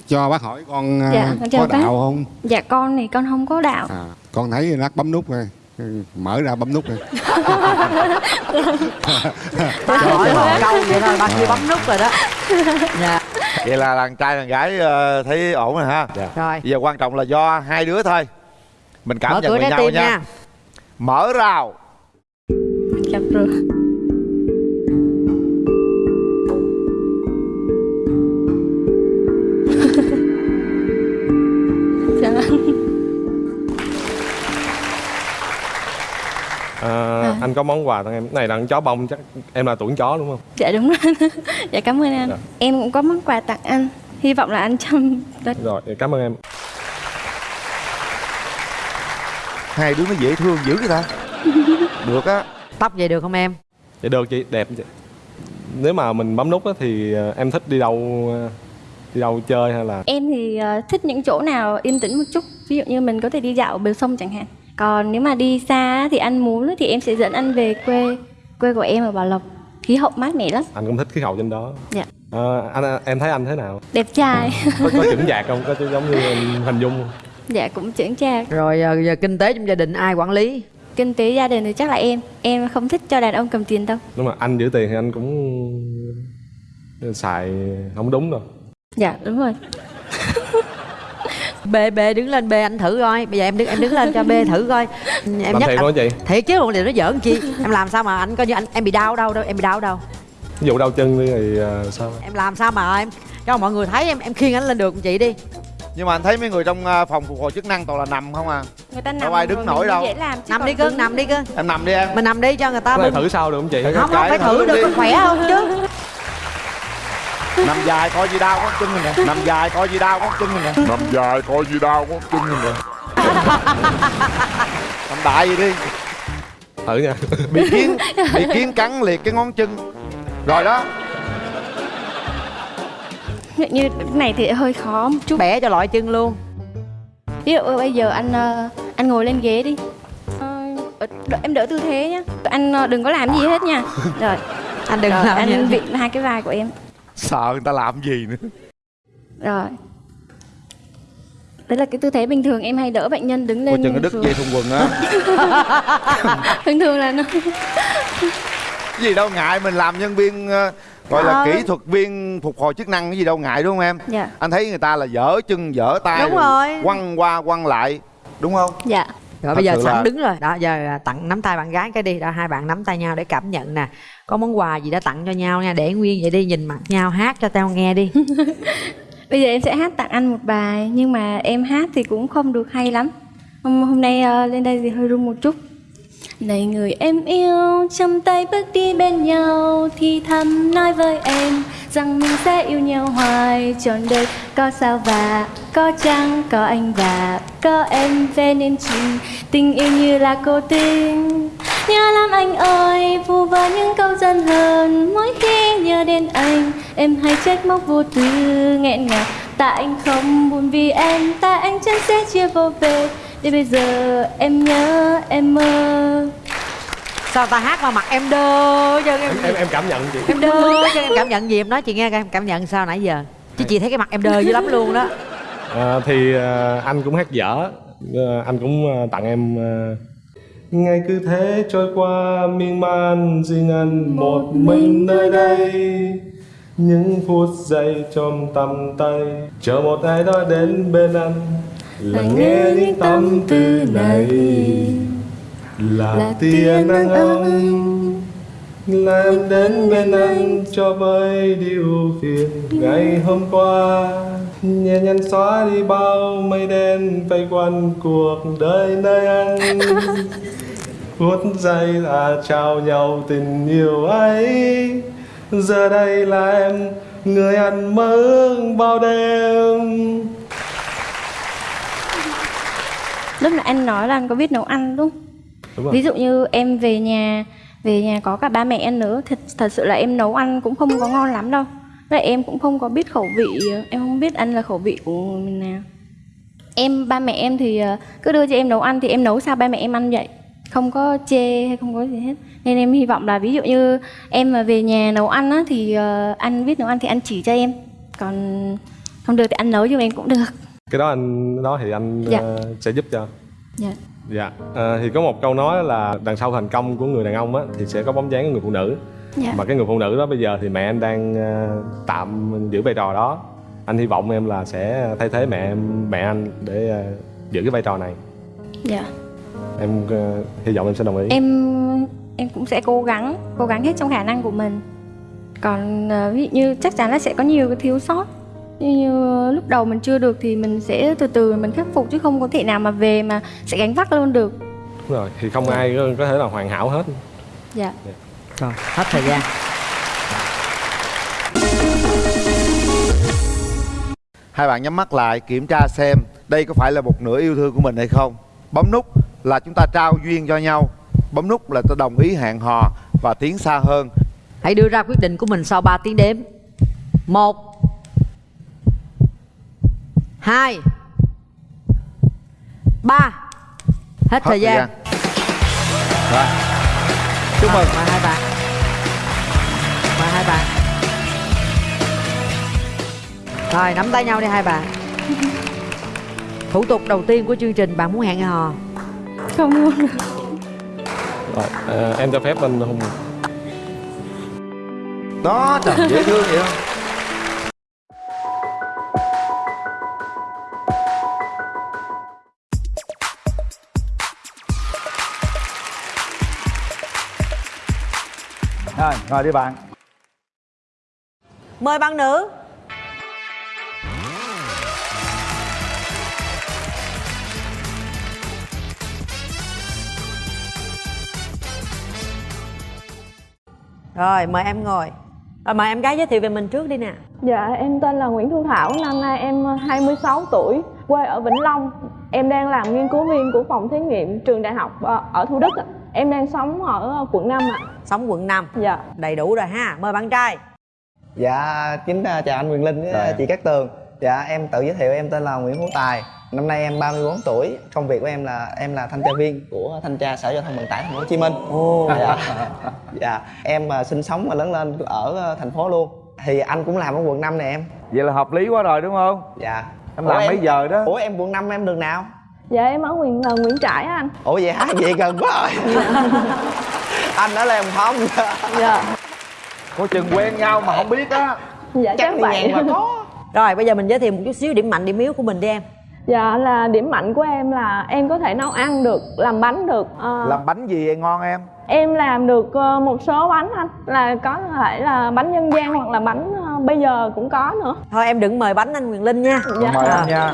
[SPEAKER 5] Cho bác hỏi con à,
[SPEAKER 4] Dạ,
[SPEAKER 5] có
[SPEAKER 4] bác.
[SPEAKER 5] đạo không?
[SPEAKER 4] Dạ con thì con không có đạo.
[SPEAKER 5] à, con thấy lát bấm nút rồi mở ra bấm nút rồi
[SPEAKER 2] ba hỏi một câu vậy thôi ba kia bấm nút rồi đó. Dạ.
[SPEAKER 3] Vậy là đàn trai đàn gái ờ, thấy ổn rồi ha?
[SPEAKER 2] Rồi.
[SPEAKER 3] Bây giờ quan trọng là do hai đứa thôi. Mình cảm
[SPEAKER 2] mở
[SPEAKER 3] nhận
[SPEAKER 2] trái
[SPEAKER 3] nhau nha.
[SPEAKER 2] nha.
[SPEAKER 3] Mở rào.
[SPEAKER 4] Dạ rồi.
[SPEAKER 1] Anh có món quà tặng em? Này là con chó bông chắc em là tuổi chó đúng không?
[SPEAKER 4] Dạ đúng rồi. Dạ cảm ơn anh.
[SPEAKER 1] Dạ.
[SPEAKER 4] Em cũng có món quà tặng anh. Hy vọng là anh chăm rất
[SPEAKER 1] rồi cảm ơn em.
[SPEAKER 3] Hai đứa nó dễ thương dữ vậy ta. Được á.
[SPEAKER 2] Tóc vậy được không em?
[SPEAKER 1] Vậy được chị, đẹp chị. Nếu mà mình bấm nút á, thì ờ, em thích đi đâu ờ, đi đâu chơi hay là?
[SPEAKER 4] Em thì ờ, thích những chỗ nào yên tĩnh một chút. Ví dụ như mình có thể đi dạo bờ sông chẳng hạn Còn nếu mà đi xa thì anh muốn thì em sẽ dẫn anh về quê. Quê của em ở Bảo Lộc. Khí hậu mát mẻ lắm.
[SPEAKER 1] Anh cũng thích khí hậu trên đó.
[SPEAKER 4] Dạ.
[SPEAKER 1] Ờ, anh em thấy anh thế nào?
[SPEAKER 4] Đẹp trai.
[SPEAKER 1] Có, có chững chạc không? Có giống như hình dung không?
[SPEAKER 4] Dạ cũng chững chạc
[SPEAKER 2] rồi ờ, giờ kinh tế trong gia đình ai quản lý?
[SPEAKER 4] Kinh tế gia đình thì chắc là em. Em không thích cho đàn ông cầm tiền đâu.
[SPEAKER 1] Nếu mà anh giữ tiền thì anh cũng xài không đúng đâu.
[SPEAKER 4] Dạ đúng rồi
[SPEAKER 2] bê bê đứng lên bê anh thử coi. Bây giờ em đứng em đứng lên cho bê thử coi. Em
[SPEAKER 1] làm
[SPEAKER 2] nhắc
[SPEAKER 1] thiệt á chị
[SPEAKER 2] thiệt chứ còn điều nó giỡn chi? Em làm sao mà anh coi như anh em bị đau đâu đâu em bị đau đâu?
[SPEAKER 1] Ví dụ đau chân đi thì ờ, sao?
[SPEAKER 2] Em làm sao mà em cho mọi người thấy em em khiêng anh lên được chị đi.
[SPEAKER 3] Nhưng mà anh thấy mấy người trong à, phòng phục hồi chức năng toàn là nằm không à?
[SPEAKER 4] Người ta
[SPEAKER 3] Đâu
[SPEAKER 4] nằm
[SPEAKER 3] ai đứng nổi
[SPEAKER 4] mình
[SPEAKER 3] đâu.
[SPEAKER 4] dễ làm
[SPEAKER 2] nằm đi cưng
[SPEAKER 4] đứng-
[SPEAKER 2] nằm đi cưng
[SPEAKER 3] em nằm đi em.
[SPEAKER 2] Mình nằm đi cho người ta bưng
[SPEAKER 1] thử sao được không chị?
[SPEAKER 2] Không không phải thử
[SPEAKER 3] thử
[SPEAKER 2] được có khỏe không chứ
[SPEAKER 3] nằm dài coi gì đau có chân mình nè. Nằm dài coi gì đau có chân mình nè.
[SPEAKER 7] Nằm dài coi gì đau có chân mình nè.
[SPEAKER 3] Nằm đại gì đi.
[SPEAKER 1] Thử nha.
[SPEAKER 3] Bị kiến bị kiến cắn liệt cái ngón chân. Rồi đó.
[SPEAKER 4] Như cái này thì hơi khó một chút.
[SPEAKER 2] Bẻ cho loại chân luôn.
[SPEAKER 4] Ví dụ bây giờ anh ờ, anh ngồi lên ghế đi. Ờ, đợi- Em đỡ tư thế nhá. Anh ờ, đừng có làm gì hết nha. Rồi,
[SPEAKER 2] anh đừng
[SPEAKER 4] rồi
[SPEAKER 2] làm
[SPEAKER 4] anh vịn hai cái vai của em
[SPEAKER 3] sợ người ta làm gì nữa.
[SPEAKER 4] Rồi. Đấy là cái tư thế bình thường em hay đỡ bệnh nhân đứng lên
[SPEAKER 3] chừng cái đứt dây thun quần á.
[SPEAKER 4] Thường thường là nó
[SPEAKER 3] gì đâu ngại mình làm nhân viên ờ, gọi là
[SPEAKER 2] Ờ.
[SPEAKER 3] kỹ thuật viên phục hồi chức năng cái gì đâu ngại đúng không em?
[SPEAKER 4] Dạ.
[SPEAKER 3] Anh thấy người ta là dở chân dở tay
[SPEAKER 2] Đúng rồi.
[SPEAKER 3] quăng qua quăng lại đúng không?
[SPEAKER 4] Dạ.
[SPEAKER 2] Rồi
[SPEAKER 3] Thật
[SPEAKER 2] bây giờ sẵn
[SPEAKER 3] là-
[SPEAKER 2] đứng rồi. Đó giờ tặng nắm tay bạn gái cái đi. Đó hai bạn nắm tay nhau để cảm nhận nè có món quà gì đã tặng cho nhau nha để nguyên vậy đi nhìn mặt nhau hát cho tao nghe đi.
[SPEAKER 4] Bây giờ em sẽ hát tặng anh một bài Nhưng mà em hát thì cũng không được hay lắm. Hôm, hôm nay uh, lên đây thì hơi run một chút. Này người em yêu Trong tay bước đi bên nhau Thì thầm nói với em Rằng mình sẽ yêu nhau hoài. Trọn đời có sao và Có trăng, có anh và Có em về nên trình Tình yêu như là cô tình. Nhớ lắm anh ơi Vu vơ những câu dân hờn. Mỗi khi nhớ đến anh Em hay trách móc vô tư nghẹn ngào. Tại anh không buồn vì em Tại anh chân sẽ chia vô về để bây giờ em nhớ em mơ
[SPEAKER 2] sao ta hát mà mặt em đơ chứ em,
[SPEAKER 1] em, em cảm nhận chị.
[SPEAKER 2] Em đơ chứ em cảm nhận gì? Em nói chị nghe coi em cảm nhận sao nãy giờ? Chứ chị thấy cái mặt em đơ dữ lắm luôn đó.
[SPEAKER 1] À, thì à, anh cũng hát dở. À, anh cũng à, tặng em à, ngày cứ thế trôi qua miên man riêng anh một mình nơi đây. Những phút giây trong tầm tay chờ một ai đó đến bên anh lắng nghe những tâm tư này. Là tia nắng ấm. là em đến bên anh cho vơi đi ưu phiền. Ngày hôm qua nhẹ nhàng xóa đi bao mây đen vây quanh cuộc đời nơi anh. Phút giây là trao nhau tình yêu ấy. Giờ đây là em người anh mơ bao đêm
[SPEAKER 4] Lúc nãy anh nói là anh có biết nấu ăn đúng không?
[SPEAKER 1] Đúng rồi.
[SPEAKER 4] Ví dụ như em về nhà Về nhà có cả ba mẹ em nữa Thật, thật sự là em nấu ăn cũng không có ngon lắm đâu. Vậy em cũng không có biết khẩu vị Em không biết ăn là khẩu vị của mình nào. Em, ba mẹ em thì ờ, cứ đưa cho em nấu ăn Thì em nấu sao ba mẹ em ăn vậy? Không có chê hay không có gì hết. Nên em hy vọng là ví dụ như em mà về nhà nấu ăn á Thì ờ, anh biết nấu ăn thì anh chỉ cho em. Còn không được thì anh nấu giùm em cũng được
[SPEAKER 1] cái đó anh đó thì anh
[SPEAKER 4] Dạ.
[SPEAKER 1] ờ, sẽ giúp cho.
[SPEAKER 4] Dạ.
[SPEAKER 1] Dạ. Ờ, thì có một câu nói là đằng sau thành công của người đàn ông á thì sẽ có bóng dáng của người phụ nữ.
[SPEAKER 4] Dạ.
[SPEAKER 1] Mà cái người phụ nữ đó bây giờ thì mẹ anh đang ờ, tạm giữ vai trò đó. Anh hy vọng em là sẽ thay thế mẹ em mẹ anh để ờ, giữ cái vai trò này.
[SPEAKER 4] Dạ.
[SPEAKER 1] Em ờ, hy vọng em sẽ đồng ý.
[SPEAKER 4] Em em cũng sẽ cố gắng cố gắng hết trong khả năng của mình. Còn ờ, ví dụ như chắc chắn là sẽ có nhiều cái thiếu sót như, như lúc đầu mình chưa được thì mình sẽ từ từ mình khắc phục chứ không có thể nào mà về mà sẽ gánh vác luôn được
[SPEAKER 1] đúng rồi thì không ai có, thể là hoàn hảo hết
[SPEAKER 4] dạ
[SPEAKER 2] rồi hết thời gian
[SPEAKER 3] Hai bạn nhắm mắt lại kiểm tra xem đây có phải là một nửa yêu thương của mình hay không. Bấm nút là chúng ta trao duyên cho nhau. Bấm nút là ta đồng ý hẹn hò và tiến xa hơn.
[SPEAKER 2] hãy đưa ra quyết định của mình sau 3 tiếng đếm một hai. Ba. Hết, thời gian,
[SPEAKER 3] Rồi. Chúc mừng.
[SPEAKER 2] mời hai bạn mời hai bạn rồi nắm tay nhau đi hai bạn thủ tục đầu tiên của chương trình bạn muốn hẹn hò?
[SPEAKER 4] Không luôn
[SPEAKER 1] rồi à, em cho phép bên hùng.
[SPEAKER 3] Đó trời dễ thương vậy không? Rồi, đi bạn.
[SPEAKER 2] mời bạn nữ rồi mời em ngồi rồi mời em gái giới thiệu về mình trước đi nè
[SPEAKER 8] Dạ, em tên là Nguyễn Thu Thảo, năm nay em 26 tuổi, quê ở Vĩnh Long. Em đang làm nghiên cứu viên của phòng thí nghiệm trường đại học ờ, ở Thủ Đức. ạ. Em đang sống ở quận 5 ạ.
[SPEAKER 2] Sống quận 5
[SPEAKER 8] Dạ.
[SPEAKER 2] đầy đủ rồi ha mời bạn trai
[SPEAKER 9] Dạ, kính à, chào anh Quyền Linh với
[SPEAKER 3] Rồi.
[SPEAKER 9] chị Cát Tường Dạ, em tự giới thiệu em tên là Nguyễn Hữu Tài Năm nay em 34 tuổi Công việc của em là em là thanh tra viên của Thanh tra Sở Giao thông Vận tải Thành phố Hồ Chí Minh
[SPEAKER 2] Ồ.
[SPEAKER 9] dạ. dạ, em à, sinh sống và lớn lên ở à, thành phố luôn Thì anh cũng làm ở quận 5 này em
[SPEAKER 3] Vậy là hợp lý quá rồi đúng không?
[SPEAKER 9] Dạ
[SPEAKER 3] Em làm mấy giờ đó?
[SPEAKER 9] Ủa em quận 5 em đường nào?
[SPEAKER 8] Dạ, em ở Nguyễn, Nguyễn Trãi á anh.
[SPEAKER 9] Ủa vậy hả? Vậy gần quá rồi Anh ở Hồng Phong
[SPEAKER 8] Dạ.
[SPEAKER 3] Có chừng quen nhau mà không biết á.
[SPEAKER 8] Dạ,
[SPEAKER 9] Chắc
[SPEAKER 8] chắc vậy.
[SPEAKER 9] mà có
[SPEAKER 2] rồi bây giờ mình giới thiệu một chút xíu điểm mạnh điểm yếu của mình đi em
[SPEAKER 8] Dạ, là điểm mạnh của em là em có thể nấu ăn được, làm bánh được. Ờ,
[SPEAKER 3] Làm bánh gì vậy ngon em?
[SPEAKER 8] Em làm được ờ, một số bánh anh, là có thể là bánh dân gian hoặc là bánh ờ, bây giờ cũng có nữa.
[SPEAKER 2] thôi em đừng mời bánh anh Quyền Linh nha
[SPEAKER 8] Dạ.
[SPEAKER 3] Mời
[SPEAKER 2] À.
[SPEAKER 3] anh nha.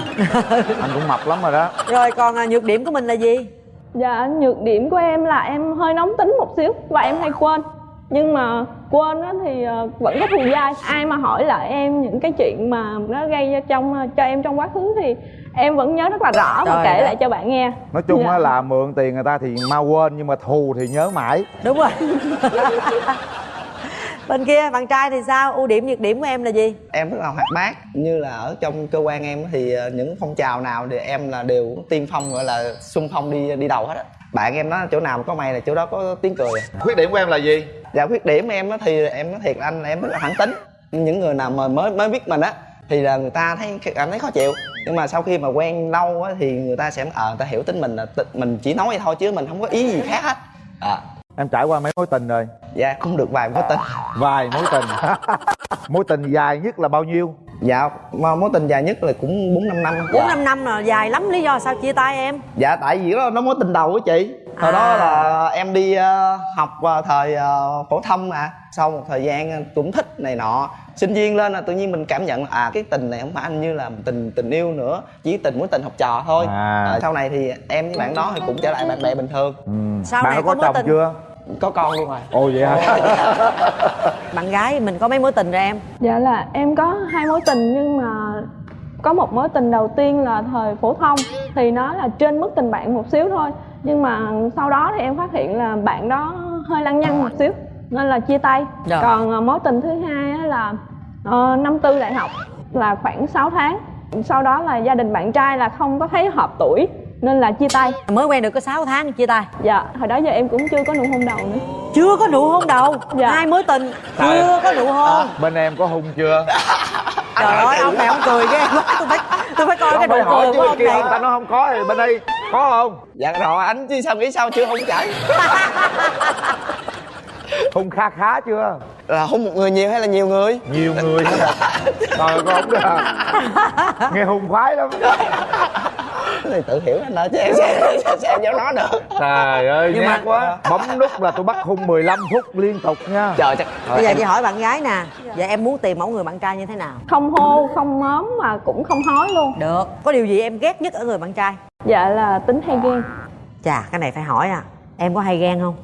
[SPEAKER 3] Anh cũng mập lắm rồi đó.
[SPEAKER 2] rồi còn à, nhược điểm của mình là gì
[SPEAKER 8] Dạ, nhược điểm của em là em hơi nóng tính một xíu và em hay quên. Nhưng mà quên á thì ờ, vẫn có thù dai. Ai mà hỏi lại em những cái chuyện mà nó gây ra trong ờ, cho em trong quá khứ thì em vẫn nhớ rất là rõ và
[SPEAKER 2] Trời
[SPEAKER 8] kể
[SPEAKER 2] ơi.
[SPEAKER 8] lại cho bạn nghe.
[SPEAKER 3] Nói chung
[SPEAKER 8] Dạ.
[SPEAKER 3] á là mượn tiền người ta thì mau quên nhưng mà thù thì nhớ mãi.
[SPEAKER 2] đúng rồi bên kia bạn trai thì sao? Ưu điểm nhược điểm của em là gì?
[SPEAKER 9] Em rất là hoạt bát. Như là ở trong cơ quan em thì ờ, những phong trào nào thì em là đều tiên phong gọi là xung phong đi đi đầu hết á. Bạn em nói chỗ nào mà có mày là chỗ đó có tiếng cười.
[SPEAKER 3] Khuyết điểm của em là gì?
[SPEAKER 9] dạ khuyết điểm em á thì em nói thiệt là anh là em rất là thẳng tính. Những người nào mà mới mới biết mình á thì là người ta thấy cảm thấy khó chịu. Nhưng mà sau khi mà quen lâu á thì người ta sẽ ờ người ta hiểu tính mình là mình chỉ nói vậy thôi chứ mình không có ý gì khác hết. À,
[SPEAKER 3] Em trải qua mấy mối tình rồi?
[SPEAKER 9] dạ cũng được vài mối tình
[SPEAKER 3] Vài mối tình. mối tình dài nhất là bao nhiêu?
[SPEAKER 9] dạ mà mối tình dài nhất là cũng bốn năm năm
[SPEAKER 2] bốn năm năm là dài lắm lý do sao chia tay em
[SPEAKER 9] dạ tại vì đó nó mối tình đầu của chị hồi
[SPEAKER 2] À.
[SPEAKER 9] đó là em đi ờ, học ờ, thời ờ, phổ thông mà sau một thời gian cũng thích này nọ sinh viên lên là tự nhiên mình cảm nhận là à cái tình này không phải anh như là tình tình yêu nữa chỉ tình mối tình học trò thôi
[SPEAKER 3] À.
[SPEAKER 9] Ờ, sau này thì em với bạn đó thì cũng trở lại bạn bè bình thường
[SPEAKER 3] Ừ.
[SPEAKER 2] Sau
[SPEAKER 3] Bạn
[SPEAKER 2] này
[SPEAKER 3] có
[SPEAKER 2] có mối
[SPEAKER 3] chồng
[SPEAKER 2] tình-
[SPEAKER 3] chưa?
[SPEAKER 9] có con luôn rồi
[SPEAKER 3] Ồ vậy hả?
[SPEAKER 2] bạn gái mình có mấy mối tình rồi em
[SPEAKER 8] Dạ là em có hai mối tình nhưng mà có một mối tình đầu tiên là thời phổ thông thì nó là trên mức tình bạn một xíu thôi nhưng mà sau đó thì em phát hiện là bạn đó hơi lăng nhăng một xíu nên là chia tay.
[SPEAKER 2] Rồi.
[SPEAKER 8] còn ờ, mối tình thứ hai á là ờ, năm tư đại học là khoảng 6 tháng. Sau đó là gia đình bạn trai là không có thấy hợp tuổi nên là chia tay.
[SPEAKER 2] Mới quen được có 6 tháng chia tay.
[SPEAKER 8] Dạ hồi đó giờ em cũng chưa có nụ hôn đầu nữa.
[SPEAKER 2] Chưa có nụ hôn đầu.
[SPEAKER 8] Dạ.
[SPEAKER 2] hai mối tình chưa có nụ hôn.
[SPEAKER 3] Bên em có hung chưa?
[SPEAKER 2] trời ơi ông này ông cười ghê quá. Tôi phải tôi phải coi cái nụ
[SPEAKER 3] phải hỏi
[SPEAKER 2] cười
[SPEAKER 3] chứ
[SPEAKER 2] của ông này.
[SPEAKER 3] người ta nói không có thì bên đây có không?
[SPEAKER 9] dạ rồi anh chứ sao nghĩ sao chưa không chảy
[SPEAKER 3] Hung kha khá chưa?
[SPEAKER 9] là hôn một người nhiều hay là nhiều người
[SPEAKER 3] Nhiều người hết. Trời có không kìa. Nghe hung khoái lắm.
[SPEAKER 9] cái này tự hiểu anh ơi chứ em sao, sao, sao dám nói được
[SPEAKER 3] Trời ơi,
[SPEAKER 2] Nhưng mà-
[SPEAKER 3] quá. Bấm nút là tôi bắt hung 15 phút liên tục nha.
[SPEAKER 9] trời chắc
[SPEAKER 2] bây giờ chị hỏi bạn gái nè vậy em muốn tìm mẫu người bạn trai như thế nào
[SPEAKER 8] không hô không mớm mà cũng không hói luôn
[SPEAKER 2] được có điều gì em ghét nhất ở người bạn trai
[SPEAKER 8] dạ là tính hay ghen
[SPEAKER 2] chà cái này phải hỏi à em có hay ghen không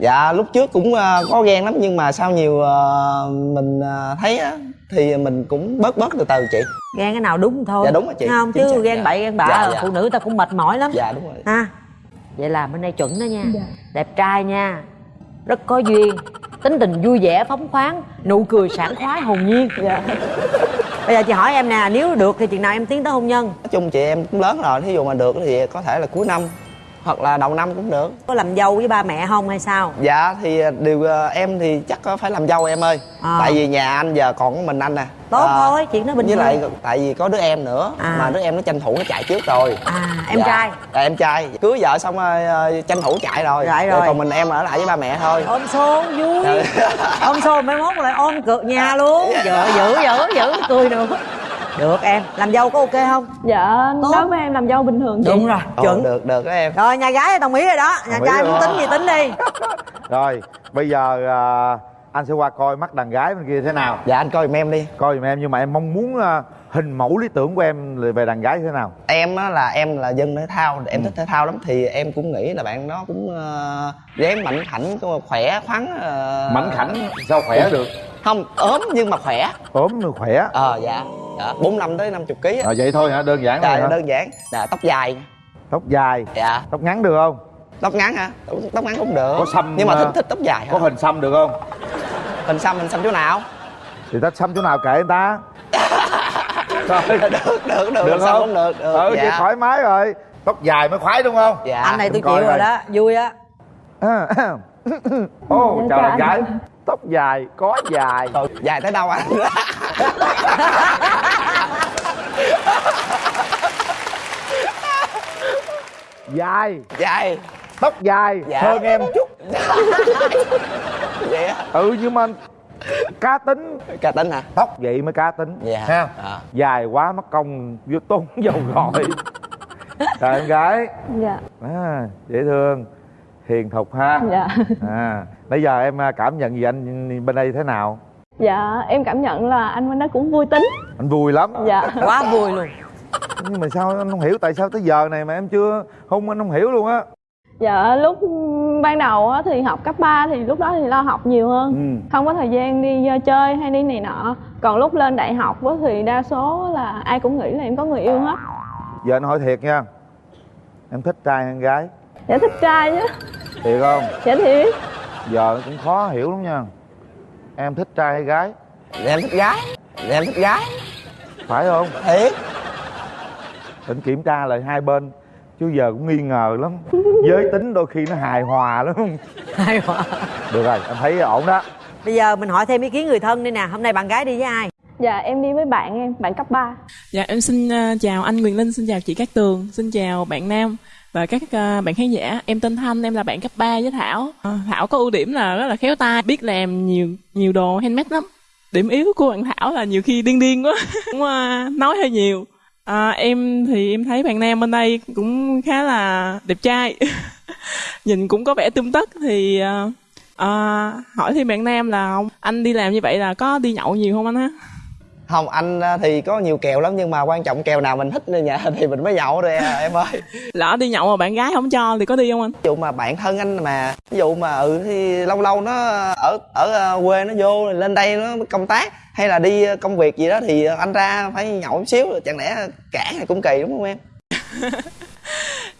[SPEAKER 9] dạ lúc trước cũng ờ, có ghen lắm nhưng mà sau nhiều ờ, mình ờ, thấy á thì mình cũng bớt bớt từ từ chị.
[SPEAKER 2] Ghen cái nào đúng thôi.
[SPEAKER 9] Dạ, đúng rồi chị.
[SPEAKER 2] Thấy không?
[SPEAKER 9] Chính
[SPEAKER 2] chứ
[SPEAKER 9] xác,
[SPEAKER 2] ghen
[SPEAKER 9] dạ.
[SPEAKER 2] bậy ghen bạ
[SPEAKER 9] Dạ, dạ.
[SPEAKER 2] phụ nữ ta cũng mệt mỏi lắm.
[SPEAKER 9] Dạ đúng rồi.
[SPEAKER 2] Ha? Vậy là bên đây chuẩn đó nha.
[SPEAKER 8] Dạ.
[SPEAKER 2] đẹp trai nha. Rất có duyên. Tính tình vui vẻ phóng khoáng nụ cười sảng khoái hồn nhiên.
[SPEAKER 8] Dạ.
[SPEAKER 2] Bây giờ chị hỏi em nè nếu được thì chừng nào em tiến tới hôn nhân?
[SPEAKER 9] Nói chung chị em cũng lớn rồi thí dụ mà được thì có thể là cuối năm hoặc là đầu năm cũng được.
[SPEAKER 2] Có làm dâu với ba mẹ không hay sao?
[SPEAKER 9] Dạ thì điều ờ, em thì chắc có phải làm dâu em ơi.
[SPEAKER 2] À.
[SPEAKER 9] tại vì nhà anh giờ còn mình anh nè.
[SPEAKER 2] Tốt
[SPEAKER 9] À,
[SPEAKER 2] thôi chuyện đó bình
[SPEAKER 9] với
[SPEAKER 2] thường.
[SPEAKER 9] lại tại vì có đứa em nữa
[SPEAKER 2] À.
[SPEAKER 9] mà đứa em nó tranh thủ nó chạy trước rồi.
[SPEAKER 2] À em
[SPEAKER 9] Dạ.
[SPEAKER 2] trai.
[SPEAKER 9] Dạ, em trai. Cưới vợ xong rồi tranh thủ chạy rồi. Để
[SPEAKER 2] rồi.
[SPEAKER 9] còn mình em ở lại với ba mẹ thôi.
[SPEAKER 2] Ôm xô vui.
[SPEAKER 9] Dạ.
[SPEAKER 2] ôm xô mấy mốt lại ôm cược nhà luôn. Dữ dữ dữ dữ. Cười nữa được em. Làm dâu có ok không?
[SPEAKER 8] Dạ
[SPEAKER 2] Tốt.
[SPEAKER 8] đối với em làm dâu bình thường chị.
[SPEAKER 2] Đúng rồi.
[SPEAKER 9] Ồ,
[SPEAKER 2] chuẩn.
[SPEAKER 9] được được đó em.
[SPEAKER 2] Rồi nhà gái đồng ý rồi đó. Nhà
[SPEAKER 3] Đồng
[SPEAKER 2] trai muốn tính gì tính đi.
[SPEAKER 3] Rồi bây giờ à, anh sẽ qua coi mắt đàn gái bên kia thế nào.
[SPEAKER 9] Dạ anh coi giùm em đi.
[SPEAKER 3] Coi giùm em nhưng mà em mong muốn à, hình mẫu lý tưởng của em về đàn gái thế nào?
[SPEAKER 9] Em á là em là dân thể thao
[SPEAKER 3] Ừ.
[SPEAKER 9] em thích thể thao lắm thì em cũng nghĩ là bạn đó cũng uh, dáng mạnh khảnh khỏe khoắn ờ,
[SPEAKER 3] mảnh khảnh sao khỏe được?
[SPEAKER 9] Không ốm nhưng mà khỏe.
[SPEAKER 3] Ốm mà khỏe?
[SPEAKER 9] Ờ dạ. Dạ bốn năm tới 50 kg á.
[SPEAKER 3] À, vậy thôi hả? Đơn giản thôi
[SPEAKER 9] dạ
[SPEAKER 3] hả?
[SPEAKER 9] đơn giản. Dạ tóc dài.
[SPEAKER 3] Tóc dài?
[SPEAKER 9] Dạ.
[SPEAKER 3] Tóc ngắn được không?
[SPEAKER 9] Tóc ngắn hả? Tóc, ngắn cũng được.
[SPEAKER 3] Có xăm,
[SPEAKER 9] nhưng mà
[SPEAKER 3] ờ,
[SPEAKER 9] thích thích tóc dài
[SPEAKER 3] có
[SPEAKER 9] hả
[SPEAKER 3] hình xăm được không?
[SPEAKER 9] Hình xăm hình xăm chỗ nào?
[SPEAKER 3] Thì ta xăm chỗ nào kệ người ta Rồi,
[SPEAKER 9] được được được
[SPEAKER 3] được
[SPEAKER 9] xăm
[SPEAKER 3] không?
[SPEAKER 9] cũng được được.
[SPEAKER 3] Ừ
[SPEAKER 9] dạ.
[SPEAKER 3] vậy thoải mái rồi. Tóc dài mới khoái đúng không?
[SPEAKER 9] Dạ.
[SPEAKER 2] Anh này tôi chịu rồi
[SPEAKER 3] coi.
[SPEAKER 2] đó vui á.
[SPEAKER 3] À, ô
[SPEAKER 8] Dạ,
[SPEAKER 3] chào gái tóc dài có dài.
[SPEAKER 9] Trời, dài tới đâu anh?
[SPEAKER 3] Dài.
[SPEAKER 9] Dài.
[SPEAKER 3] Tóc dài.
[SPEAKER 9] Dạ.
[SPEAKER 3] hơn em chút.
[SPEAKER 9] Vậy á
[SPEAKER 3] ừ nhưng mà cá tính.
[SPEAKER 9] Cá tính hả?
[SPEAKER 3] Tóc vậy mới cá tính.
[SPEAKER 9] Dạ.
[SPEAKER 3] ha?
[SPEAKER 9] Dạ.
[SPEAKER 3] dài quá mất công vô tốn dầu gội. Chào em gái.
[SPEAKER 8] Dạ.
[SPEAKER 3] À, dễ thương. Hiền thục ha.
[SPEAKER 8] Dạ.
[SPEAKER 3] À bây giờ em à, cảm nhận gì anh bên đây thế nào?
[SPEAKER 8] Dạ em cảm nhận là anh bên đó cũng vui tính.
[SPEAKER 3] Anh vui lắm.
[SPEAKER 8] Dạ.
[SPEAKER 2] Quá vui luôn.
[SPEAKER 3] Nhưng mà sao anh không hiểu tại sao tới giờ này mà em chưa hôn anh không hiểu luôn á
[SPEAKER 8] dạ lúc ban đầu á thì học cấp 3 thì lúc đó thì lo học nhiều hơn.
[SPEAKER 3] Ừ.
[SPEAKER 8] Không có thời gian đi ờ, chơi hay đi này nọ. Còn lúc lên đại học á thì đa số là ai cũng nghĩ là em có người yêu hết.
[SPEAKER 3] Giờ anh hỏi thiệt nha em thích trai hay gái?
[SPEAKER 8] Dạ thích trai chứ.
[SPEAKER 3] Thiệt không?
[SPEAKER 8] Dạ thiệt.
[SPEAKER 3] Giờ cũng khó hiểu lắm nha. Em thích trai hay gái?
[SPEAKER 9] Dạ, em thích gái. Dạ, em thích gái.
[SPEAKER 3] Phải không?
[SPEAKER 9] Thiệt.
[SPEAKER 3] Định kiểm tra lại hai bên chứ giờ cũng nghi ngờ lắm giới tính đôi khi nó hài hòa lắm
[SPEAKER 2] hay quá
[SPEAKER 3] được rồi em thấy ổn đó
[SPEAKER 2] bây giờ mình hỏi thêm ý kiến người thân đi nè hôm nay bạn gái đi với ai
[SPEAKER 8] dạ em đi với bạn em bạn cấp 3
[SPEAKER 10] Dạ em xin ờ, chào anh Quyền Linh, xin chào chị Cát Tường, xin chào bạn Nam và các ờ, bạn khán giả. Em tên Thanh, em là bạn cấp 3 với Thảo. Ờ, Thảo có ưu điểm là rất là khéo tay, biết làm nhiều nhiều đồ handmade lắm. Điểm yếu của bạn Thảo là nhiều khi điên điên quá, cũng nói hơi nhiều. Ờ, em thì em thấy bạn Nam bên đây cũng khá là đẹp trai, nhìn cũng có vẻ tươm tất. Thì ờ, ờ, hỏi thêm bạn Nam là ông anh đi làm như vậy là có đi nhậu nhiều không anh ha?
[SPEAKER 9] không anh á, thì có nhiều kèo lắm nhưng mà quan trọng kèo nào mình thích ở nhà thì mình mới nhậu rồi à, em ơi.
[SPEAKER 10] Lỡ đi nhậu mà bạn gái không cho thì có đi không anh?
[SPEAKER 9] Ví dụ mà bạn thân anh mà ví dụ mà ừ thì lâu lâu nó ở ở ờ, quê nó vô lên đây nó công tác hay là đi ờ, công việc gì đó thì anh ra phải nhậu một xíu chẳng lẽ cản thì cũng kỳ đúng không em?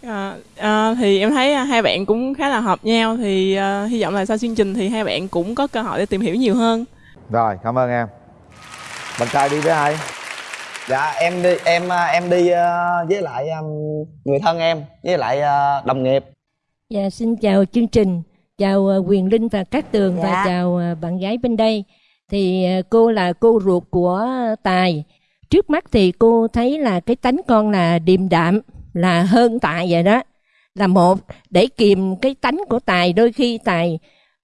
[SPEAKER 10] À, à, thì em thấy hai bạn cũng khá là hợp nhau thì à, hy vọng là sau chương trình thì hai bạn cũng có cơ hội để tìm hiểu nhiều hơn.
[SPEAKER 3] Rồi cảm ơn em. Bạn trai đi với ai?
[SPEAKER 9] Dạ em đi em ờ, em đi ờ, với lại ờ, người thân em với lại ờ, đồng nghiệp.
[SPEAKER 11] Dạ, xin chào chương trình, chào ờ, Quyền Linh và Cát Tường
[SPEAKER 2] Dạ.
[SPEAKER 11] và chào ờ, bạn gái bên đây. Thì ờ, cô là cô ruột của Tài. Trước mắt thì cô thấy là cái tánh con là điềm đạm, là hơn Tài vậy đó. Là một, để kìm cái tánh của Tài, đôi khi Tài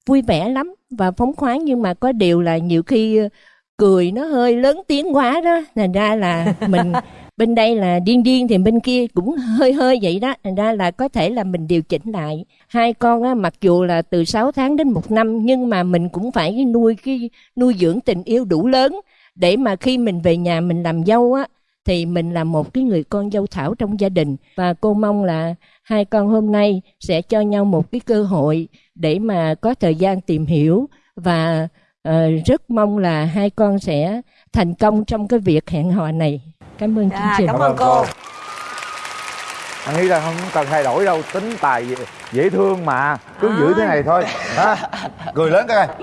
[SPEAKER 11] vui vẻ lắm và phóng khoáng nhưng mà có điều là nhiều khi ờ, cười nó hơi lớn tiếng quá đó. Thành ra là mình bên đây là điên điên thì bên kia cũng hơi hơi vậy đó. Thành ra là có thể là mình điều chỉnh lại. Hai con á, mặc dù là từ 6 tháng đến một năm, nhưng mà mình cũng phải nuôi cái, nuôi dưỡng tình yêu đủ lớn để mà khi mình về nhà mình làm dâu á, thì mình là một cái người con dâu thảo trong gia đình. Và cô mong là hai con hôm nay sẽ cho nhau một cái cơ hội để mà có thời gian tìm hiểu và ờ, rất mong là hai con sẽ thành công trong cái việc hẹn hò này. Cảm ơn chương
[SPEAKER 2] Dạ,
[SPEAKER 11] trình.
[SPEAKER 2] cảm ơn cô.
[SPEAKER 3] anh nghĩ rằng không cần thay đổi đâu tính tài dễ, dễ thương mà cứ giữ thế này thôi. Ha cười lớn coi.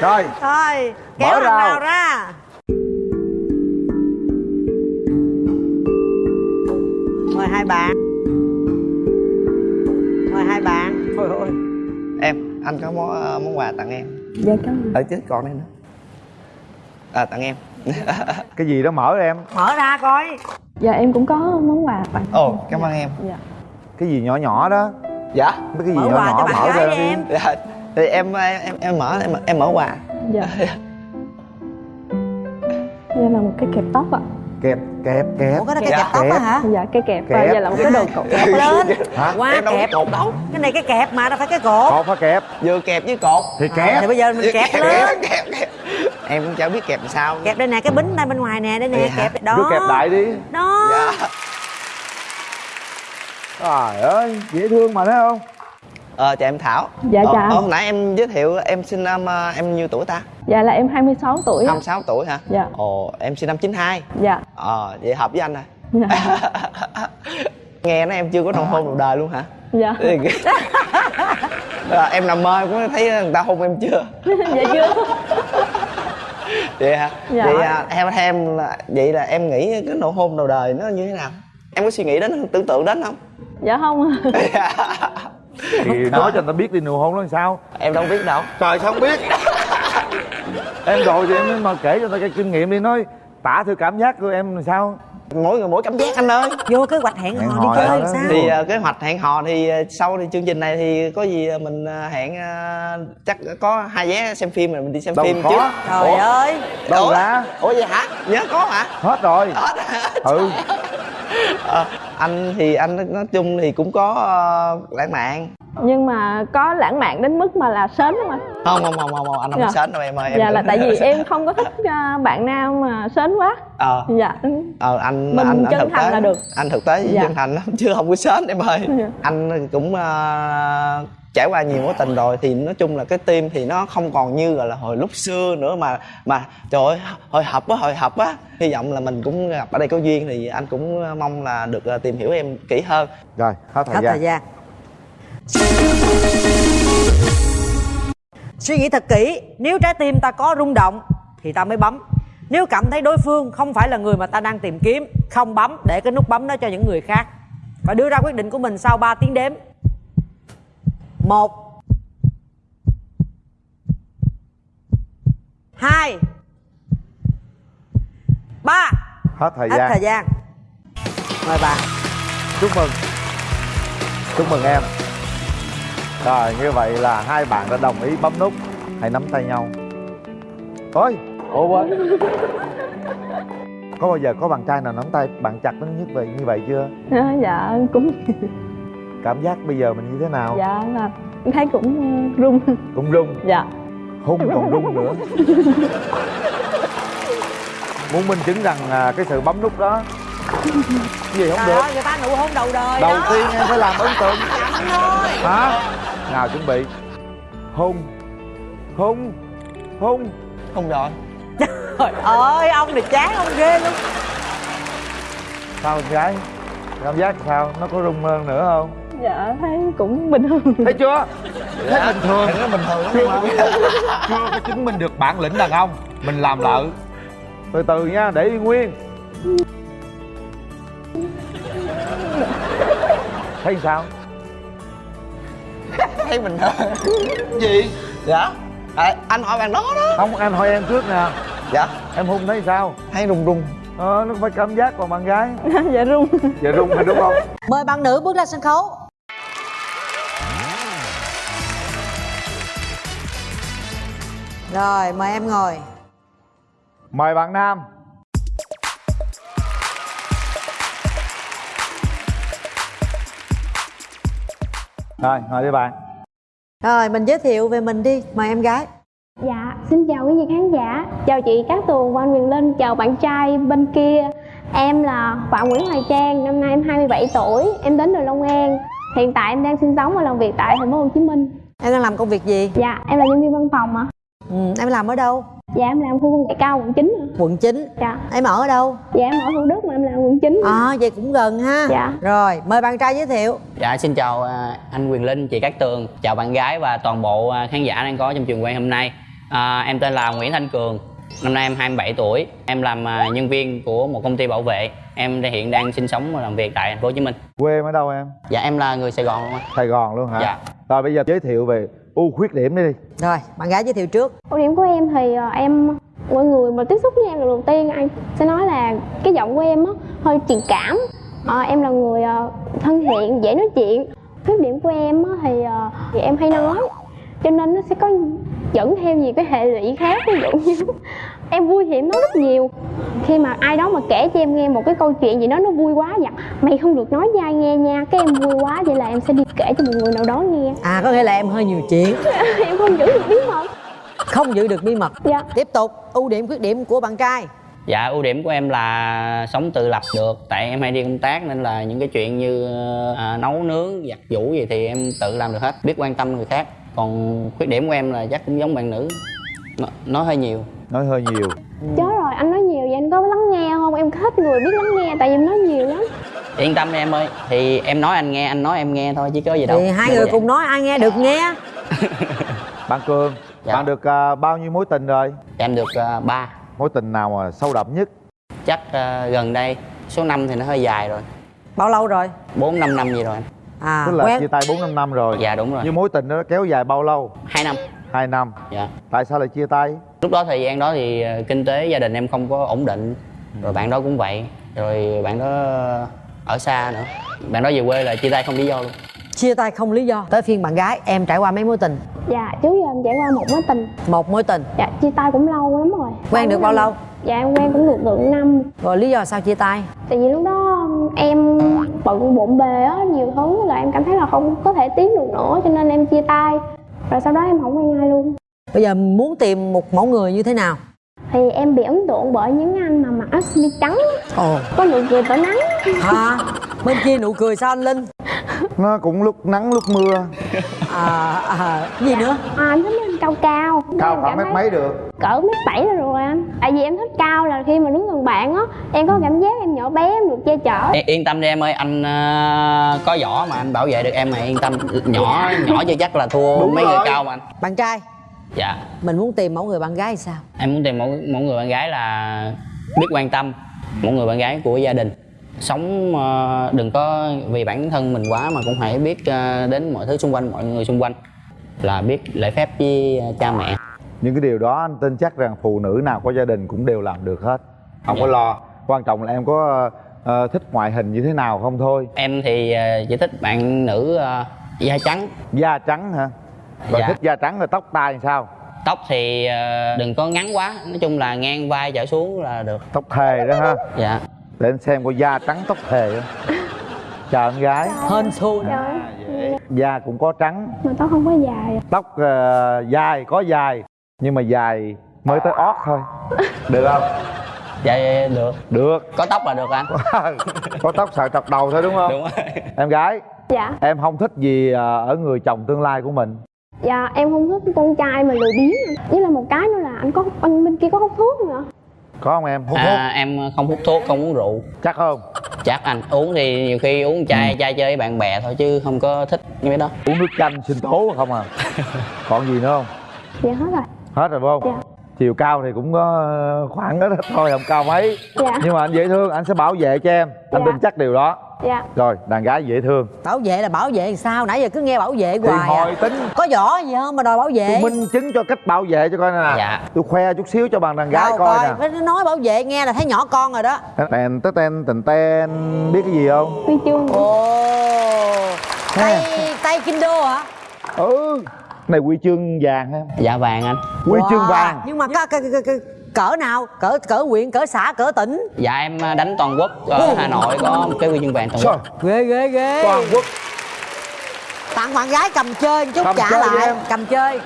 [SPEAKER 3] Rồi.
[SPEAKER 2] Thôi kéo
[SPEAKER 3] Mở
[SPEAKER 2] nào ra. Mời hai bạn. Mời hai bạn thôi thôi.
[SPEAKER 9] Em anh có món ờ, món quà tặng em.
[SPEAKER 4] Dạ cảm ơn.
[SPEAKER 9] Ở trước còn đây nữa. À tặng em.
[SPEAKER 3] Cái gì đó mở em.
[SPEAKER 2] Mở ra coi.
[SPEAKER 4] Dạ em cũng có món quà tặng.
[SPEAKER 9] Ồ cảm ơn em.
[SPEAKER 4] Dạ.
[SPEAKER 3] Cái gì nhỏ nhỏ đó.
[SPEAKER 9] Dạ.
[SPEAKER 3] Mấy cái gì
[SPEAKER 2] mở
[SPEAKER 3] nhỏ nhỏ mở ra
[SPEAKER 2] đi. em.
[SPEAKER 9] Dạ thì em em em mở em em mở quà.
[SPEAKER 4] Dạ. Đây là một cái kẹp tóc ạ
[SPEAKER 3] kẹp kẹp kẹp
[SPEAKER 2] ủa cái đó cái kẹp tóc á hả?
[SPEAKER 4] Dạ cái kẹp và
[SPEAKER 3] Kẹp.
[SPEAKER 4] đây là một cái đồ cổ.
[SPEAKER 2] Kẹp lên.
[SPEAKER 3] Hả?
[SPEAKER 2] Quá
[SPEAKER 9] em đâu
[SPEAKER 2] kẹp.
[SPEAKER 9] cột? Đâu
[SPEAKER 2] cái này cái kẹp mà đâu phải cái cột.
[SPEAKER 3] Cột phải kẹp?
[SPEAKER 9] Vừa kẹp với cột.
[SPEAKER 3] Thì
[SPEAKER 2] À,
[SPEAKER 3] kẹp.
[SPEAKER 2] thì bây giờ mình kẹp lên.
[SPEAKER 9] kẹp kẹp em cũng chả biết kẹp làm sao.
[SPEAKER 2] Kẹp đây nè cái bính đây bên ngoài nè đây nè
[SPEAKER 9] hả?
[SPEAKER 2] kẹp đó
[SPEAKER 3] đưa kẹp đại đi.
[SPEAKER 2] Đó.
[SPEAKER 9] Dạ.
[SPEAKER 3] Trời ơi dễ thương mà thấy không?
[SPEAKER 9] Ờ chào em thảo.
[SPEAKER 4] Dạ,
[SPEAKER 9] Ờ,
[SPEAKER 4] chào.
[SPEAKER 9] ờ, hồi nãy em giới thiệu em sinh năm ờ, em nhiêu tuổi ta
[SPEAKER 4] dạ là em 26 tuổi ạ
[SPEAKER 9] 26 tuổi hả?
[SPEAKER 4] Dạ.
[SPEAKER 9] ồ em sinh năm 92
[SPEAKER 4] dạ.
[SPEAKER 9] Ờ vậy hợp với anh rồi
[SPEAKER 4] dạ.
[SPEAKER 9] Nghe nói em chưa có nụ hôn đầu đời luôn hả?
[SPEAKER 4] Dạ.
[SPEAKER 9] Ờ, em nằm mơ cũng thấy người ta hôn em chưa?
[SPEAKER 4] Dạ chưa.
[SPEAKER 9] Vậy hả?
[SPEAKER 4] Dạ.
[SPEAKER 9] vậy à, theo em là vậy là em nghĩ cái nụ hôn đầu đời nó như thế nào? Em có suy nghĩ đến tưởng tượng đến không?
[SPEAKER 4] Dạ không.
[SPEAKER 3] Thì nói cho người ta biết đi nụ hôn nó làm sao?
[SPEAKER 9] Em đâu biết đâu.
[SPEAKER 3] Trời sao không biết em rồi thì em mà kể cho người ta cái kinh nghiệm đi nói tả thử cảm giác của em làm sao?
[SPEAKER 9] Mỗi người mỗi cảm giác anh ơi.
[SPEAKER 2] Vô kế hoạch hẹn
[SPEAKER 3] Hẹn
[SPEAKER 2] hò đi chơi
[SPEAKER 3] đó
[SPEAKER 2] sao?
[SPEAKER 9] Thì ờ, kế hoạch hẹn hò thì ờ, sau thì chương trình này thì có gì ờ, mình ờ, hẹn ờ, chắc có hai vé xem phim rồi mình đi xem
[SPEAKER 3] Đâu
[SPEAKER 9] phim
[SPEAKER 3] có.
[SPEAKER 9] chứ.
[SPEAKER 2] Trời
[SPEAKER 9] Ủa?
[SPEAKER 2] ơi.
[SPEAKER 3] Đâu
[SPEAKER 9] Ủa?
[SPEAKER 3] ra
[SPEAKER 9] ủa vậy hả? Nhớ có hả?
[SPEAKER 3] Hết rồi. Ừ
[SPEAKER 9] Ờ, anh thì anh nói chung thì cũng có ờ, lãng mạn
[SPEAKER 8] nhưng mà có lãng mạn đến mức mà là sến không anh
[SPEAKER 9] không không không không, không anh không
[SPEAKER 8] Dạ.
[SPEAKER 9] sến đâu em ơi em
[SPEAKER 8] dạ là tại vì em không có thích à, bạn nam mà sến quá
[SPEAKER 9] ờ
[SPEAKER 8] dạ
[SPEAKER 9] ờ anh
[SPEAKER 8] Mình
[SPEAKER 9] anh, anh
[SPEAKER 8] chân
[SPEAKER 9] thực
[SPEAKER 8] thành
[SPEAKER 9] tế
[SPEAKER 8] là được.
[SPEAKER 9] anh thực tế
[SPEAKER 8] Dạ.
[SPEAKER 9] chân thành lắm chứ không có sến em ơi
[SPEAKER 8] Dạ.
[SPEAKER 9] anh cũng ờ, trải qua nhiều mối tình rồi thì nói chung là cái tim thì nó không còn như gọi là hồi lúc xưa nữa mà mà trời ơi hồi hộp quá hồi hộp quá. Hy vọng là mình cũng gặp ở đây có duyên thì anh cũng mong là được ờ, tìm hiểu em kỹ hơn.
[SPEAKER 3] Rồi hết thời
[SPEAKER 2] hết
[SPEAKER 3] gian.
[SPEAKER 2] thời gian. Suy nghĩ thật kỹ nếu trái tim ta có rung động thì ta mới bấm. Nếu cảm thấy đối phương không phải là người mà ta đang tìm kiếm không bấm để cái nút bấm đó cho những người khác. Và đưa ra quyết định của mình sau 3 tiếng đếm một. Hai. Ba.
[SPEAKER 3] Hết thời
[SPEAKER 2] hết
[SPEAKER 3] gian.
[SPEAKER 2] thời gian. Mời bạn.
[SPEAKER 3] Chúc mừng. Chúc mừng em. Rồi như vậy là hai bạn đã đồng ý bấm nút. Hãy nắm tay nhau. Ôi! Ủa quên. Có bao giờ có bạn trai nào nắm tay bạn chặt nó như vậy như vậy chưa?
[SPEAKER 8] À, dạ cũng
[SPEAKER 3] cảm giác bây giờ mình như thế nào?
[SPEAKER 8] Dạ là em thấy cũng uh, run.
[SPEAKER 3] Cũng rung
[SPEAKER 8] dạ.
[SPEAKER 3] Hung còn rung nữa. Muốn minh chứng rằng à, cái sự bấm nút đó cái gì không
[SPEAKER 2] trời
[SPEAKER 3] được.
[SPEAKER 2] ơi người ta nụ hôn đầu đời
[SPEAKER 3] đầu
[SPEAKER 2] đó.
[SPEAKER 3] tiên em phải làm ấn tượng.
[SPEAKER 2] Thôi.
[SPEAKER 3] Hả? Nào chuẩn bị. Hung. Hung. Hung.
[SPEAKER 9] Không rồi.
[SPEAKER 2] Trời ơi ông này chán ông ghê luôn.
[SPEAKER 3] Sao con gái? Cảm giác sao? Nó có rung hơn nữa không
[SPEAKER 8] dạ thấy cũng bình thường.
[SPEAKER 3] Thấy chưa? Thấy bình thường.
[SPEAKER 9] nó bình thường
[SPEAKER 3] chưa có chứng minh được bản lĩnh đàn ông. Mình làm lợ từ từ nha để y nguyên. Thấy sao?
[SPEAKER 9] Thấy bình thường. Gì? Dạ. À, anh hỏi bạn đó đó.
[SPEAKER 3] Không anh hỏi em trước nè.
[SPEAKER 9] Dạ.
[SPEAKER 3] Em hung thấy sao?
[SPEAKER 9] Thấy rung rung.
[SPEAKER 3] Ờ nó phải cảm giác còn bạn gái.
[SPEAKER 8] Dạ run
[SPEAKER 3] giờ rung hay đúng không?
[SPEAKER 2] Mời bạn nữ bước ra sân khấu rồi mời em ngồi.
[SPEAKER 3] Mời bạn nam. Rồi ngồi đi bạn.
[SPEAKER 2] Rồi mình giới thiệu về mình đi. Mời em gái.
[SPEAKER 4] Dạ,
[SPEAKER 12] xin chào quý vị khán giả, chào chị Cát Tường anh Quyền Linh, chào bạn trai bên kia. Em là Phạm Nguyễn Hoài Trang, năm nay em 27 tuổi, em đến từ Long An. Hiện tại em đang sinh sống và làm việc tại thành phố Hồ Chí Minh.
[SPEAKER 2] em đang làm công việc gì?
[SPEAKER 12] Dạ, em là nhân viên văn phòng ạ.
[SPEAKER 2] Ừ, em làm ở đâu
[SPEAKER 12] Dạ, em làm khu công nghệ cao quận 9 ạ.
[SPEAKER 2] quận 9
[SPEAKER 12] Dạ.
[SPEAKER 2] em ở ở đâu
[SPEAKER 12] Dạ, em ở Thủ Đức mà em làm quận 9.
[SPEAKER 2] à vậy cũng gần ha
[SPEAKER 12] Dạ.
[SPEAKER 2] rồi mời bạn trai giới thiệu
[SPEAKER 13] Dạ xin chào à, anh Quyền Linh, chị Cát Tường, chào bạn gái và toàn bộ à, khán giả đang có trong trường quay hôm nay. À, em tên là Nguyễn Thanh Cường, năm nay em 27 tuổi, em làm à, nhân viên của một công ty bảo vệ. Em hiện đang sinh sống và làm việc tại thành phố Hồ Chí Minh.
[SPEAKER 3] quê em ở đâu em
[SPEAKER 13] Dạ em là người Sài Gòn luôn anh.
[SPEAKER 3] sài gòn luôn hả
[SPEAKER 13] Dạ.
[SPEAKER 3] rồi bây giờ giới thiệu về ưu khuyết điểm đi
[SPEAKER 2] rồi bạn gái giới thiệu trước
[SPEAKER 12] Ưu điểm của em thì ờ, em mọi người mà tiếp xúc với em lần đầu tiên anh sẽ nói là cái giọng của em á hơi truyền cảm. Ờ, em là người ờ, thân thiện, dễ nói chuyện. Khuyết điểm của em á thì, thì em hay nói cho nên nó sẽ có dẫn theo nhiều cái hệ lụy khác ví dụ như em vui thì em nói rất nhiều. Khi mà ai đó mà kể cho em nghe một cái câu chuyện gì đó nó vui quá dặn mày không được nói với ai nghe nha cái em vui quá vậy là em sẽ đi kể cho một người nào đó nghe.
[SPEAKER 2] À có nghĩa là em hơi nhiều chuyện.
[SPEAKER 12] Em không giữ được bí mật.
[SPEAKER 2] Không giữ được bí mật.
[SPEAKER 12] Dạ.
[SPEAKER 2] Tiếp tục ưu điểm khuyết điểm của bạn trai.
[SPEAKER 13] Dạ ưu điểm của em là sống tự lập được. Tại em hay đi công tác nên là những cái chuyện như à, nấu nướng, giặt giũ gì thì em tự làm được hết Biết quan tâm người khác. Còn khuyết điểm của em là chắc cũng giống bạn nữ. Nó- Nói hơi nhiều
[SPEAKER 3] nói hơi nhiều.
[SPEAKER 12] Chết rồi anh nói nhiều vậy anh có lắng nghe không? Em thích người biết lắng nghe tại vì em nói nhiều lắm.
[SPEAKER 13] Yên tâm em ơi Thì em nói anh nghe, anh nói em nghe thôi chứ có gì đâu.
[SPEAKER 2] Thì hai
[SPEAKER 13] Dạ,
[SPEAKER 2] người cùng nói ai nghe được nghe.
[SPEAKER 3] Bạn cường
[SPEAKER 13] Dạ.
[SPEAKER 3] bạn được à, bao nhiêu mối tình rồi?
[SPEAKER 13] Em được à, ba.
[SPEAKER 3] Mối tình nào mà sâu đậm nhất?
[SPEAKER 13] Chắc à, gần đây Số năm thì nó hơi dài rồi.
[SPEAKER 2] Bao lâu rồi?
[SPEAKER 13] 4 5 năm gì rồi. Anh
[SPEAKER 2] à
[SPEAKER 3] tức là
[SPEAKER 2] quen.
[SPEAKER 3] chia tay 4 năm năm rồi.
[SPEAKER 13] Dạ đúng rồi.
[SPEAKER 3] Nhưng mối tình đó kéo dài bao lâu?
[SPEAKER 13] 2 năm.
[SPEAKER 3] 2 năm.
[SPEAKER 13] Dạ.
[SPEAKER 3] Tại sao lại chia tay
[SPEAKER 13] lúc đó thời gian đó thì ờ, kinh tế gia đình em không có ổn định rồi bạn đó cũng vậy rồi bạn đó ở xa nữa. Bạn đó về quê là chia tay không lý do luôn.
[SPEAKER 2] Chia tay không lý do. Tới phiên bạn gái em trải qua mấy mối tình?
[SPEAKER 12] Dạ trước giờ em trải qua một mối tình.
[SPEAKER 2] Một mối tình?
[SPEAKER 12] Dạ chia tay cũng lâu lắm rồi.
[SPEAKER 2] Quen được bao lâu?
[SPEAKER 12] Dạ em quen cũng được được năm.
[SPEAKER 2] Rồi lý do sao chia tay?
[SPEAKER 12] Tại vì lúc đó em bận bộn bề á nhiều thứ là em cảm thấy là không có thể tiến được nữa cho nên em chia tay. Rồi sau đó em không quen ai luôn
[SPEAKER 2] bây giờ muốn tìm một mẫu người như thế nào?
[SPEAKER 12] Thì em bị ấn tượng bởi những anh mà mặc áo sơ mi trắng.
[SPEAKER 2] Ồ.
[SPEAKER 12] Có nụ cười tỏa nắng.
[SPEAKER 2] À bên kia nụ cười sao anh linh?
[SPEAKER 3] Nó cũng lúc nắng lúc mưa.
[SPEAKER 2] À, à gì nữa?
[SPEAKER 12] À anh thích mấy anh cao cao.
[SPEAKER 3] Cao khoảng mét mấy được.
[SPEAKER 12] cỡ mét bảy là rồi anh. Tại vì em thích cao là khi mà đứng gần bạn á em có cảm giác em nhỏ bé em được che chở.
[SPEAKER 13] Yên- yên tâm đi em ơi anh ờ, có võ mà anh bảo vệ được em mà yên tâm. Nhỏ nhỏ chưa chắc là thua
[SPEAKER 3] Đúng
[SPEAKER 13] mấy người
[SPEAKER 3] rồi.
[SPEAKER 13] cao mà anh.
[SPEAKER 2] Bạn trai
[SPEAKER 13] dạ.
[SPEAKER 2] Mình muốn tìm mẫu người bạn gái thì sao?
[SPEAKER 13] Em muốn tìm một một người bạn gái là biết quan tâm một người bạn gái của gia đình. Sống ờ, đừng có vì bản thân mình quá mà cũng hãy biết ờ, đến mọi thứ xung quanh mọi người xung quanh là biết lễ phép với cha mẹ.
[SPEAKER 3] Những cái điều đó anh tin chắc rằng phụ nữ nào có gia đình cũng đều làm được hết. Không có
[SPEAKER 13] Dạ.
[SPEAKER 3] lo. Quan trọng là em có ờ, thích ngoại hình như thế nào không thôi.
[SPEAKER 13] Em thì chỉ thích bạn nữ ờ, da trắng.
[SPEAKER 3] Da trắng hả rồi
[SPEAKER 13] Dạ.
[SPEAKER 3] thích da trắng rồi tóc tai làm sao?
[SPEAKER 13] Tóc thì ờ, đừng có ngắn quá. Nói chung là ngang vai trở xuống là được.
[SPEAKER 3] Tóc thề đó ha.
[SPEAKER 13] Dạ.
[SPEAKER 3] Để anh xem có da trắng tóc thề chào em gái.
[SPEAKER 2] Hên xui.
[SPEAKER 12] Trời
[SPEAKER 3] da cũng có trắng.
[SPEAKER 12] Mà tóc không có dài
[SPEAKER 3] tóc ờ, dài có dài nhưng mà dài mới tới ót thôi. Được không?
[SPEAKER 13] Dạ, dạ được.
[SPEAKER 3] Được.
[SPEAKER 13] Có tóc là được anh
[SPEAKER 3] có tóc xạo trọc đầu thôi đúng không?
[SPEAKER 13] Đúng rồi.
[SPEAKER 3] Em gái
[SPEAKER 12] dạ.
[SPEAKER 3] em không thích gì ờ, ở người chồng tương lai của mình
[SPEAKER 12] dạ em không thích con trai mà lười biếng anh. với là một cái nữa là anh có anh bên kia có hút thuốc nữa.
[SPEAKER 3] Có không em? Hút thuốc.
[SPEAKER 13] à, em không hút thuốc không uống rượu.
[SPEAKER 3] Chắc không?
[SPEAKER 13] Chắc anh uống thì nhiều khi uống chai chai chơi với bạn bè thôi chứ không có thích những cái đó.
[SPEAKER 3] Uống nước chanh sinh tố không à. Còn gì nữa không?
[SPEAKER 12] Dạ hết rồi.
[SPEAKER 3] Hết rồi không?
[SPEAKER 12] Dạ.
[SPEAKER 3] chiều cao thì cũng có ờ, khoảng đó thôi không cao mấy.
[SPEAKER 12] Dạ.
[SPEAKER 3] nhưng mà anh dễ thương anh sẽ bảo vệ cho em. Anh
[SPEAKER 12] Dạ.
[SPEAKER 3] tin chắc điều đó
[SPEAKER 12] dạ.
[SPEAKER 3] Rồi đàn gái dễ thương.
[SPEAKER 2] Bảo vệ là bảo vệ làm sao? Nãy giờ cứ nghe bảo vệ
[SPEAKER 3] thì
[SPEAKER 2] hoài
[SPEAKER 3] hồi
[SPEAKER 2] à.
[SPEAKER 3] tính
[SPEAKER 2] có võ gì không mà đòi bảo vệ?
[SPEAKER 3] Tôi minh chứng cho cách bảo vệ cho coi nè.
[SPEAKER 13] Dạ.
[SPEAKER 3] tôi khoe chút xíu cho bạn đàn gái
[SPEAKER 2] Đâu
[SPEAKER 3] coi
[SPEAKER 2] coi
[SPEAKER 3] nè.
[SPEAKER 2] nó nói bảo vệ nghe là thấy nhỏ con rồi đó.
[SPEAKER 3] Tên tên tên tên tên biết cái gì không?
[SPEAKER 12] Huy chương.
[SPEAKER 2] Ồ. Tay tay kindo hả?
[SPEAKER 3] Ừ. Này huy chương vàng ha.
[SPEAKER 13] Dạ vàng anh.
[SPEAKER 3] Huy
[SPEAKER 2] Wow.
[SPEAKER 3] chương vàng.
[SPEAKER 2] nhưng mà cái, cái, cái, cái, cỡ nào? Cỡ cỡ huyện cỡ xã cỡ tỉnh?
[SPEAKER 13] Dạ em à, đánh toàn quốc ở hà nội có một cái huy chương vàng toàn quốc.
[SPEAKER 2] Ghê ghê ghê.
[SPEAKER 3] Toàn quốc.
[SPEAKER 2] Tặng bạn gái cầm chơi một chút
[SPEAKER 3] Cầm
[SPEAKER 2] trả lại.
[SPEAKER 3] em.
[SPEAKER 2] cầm chơi.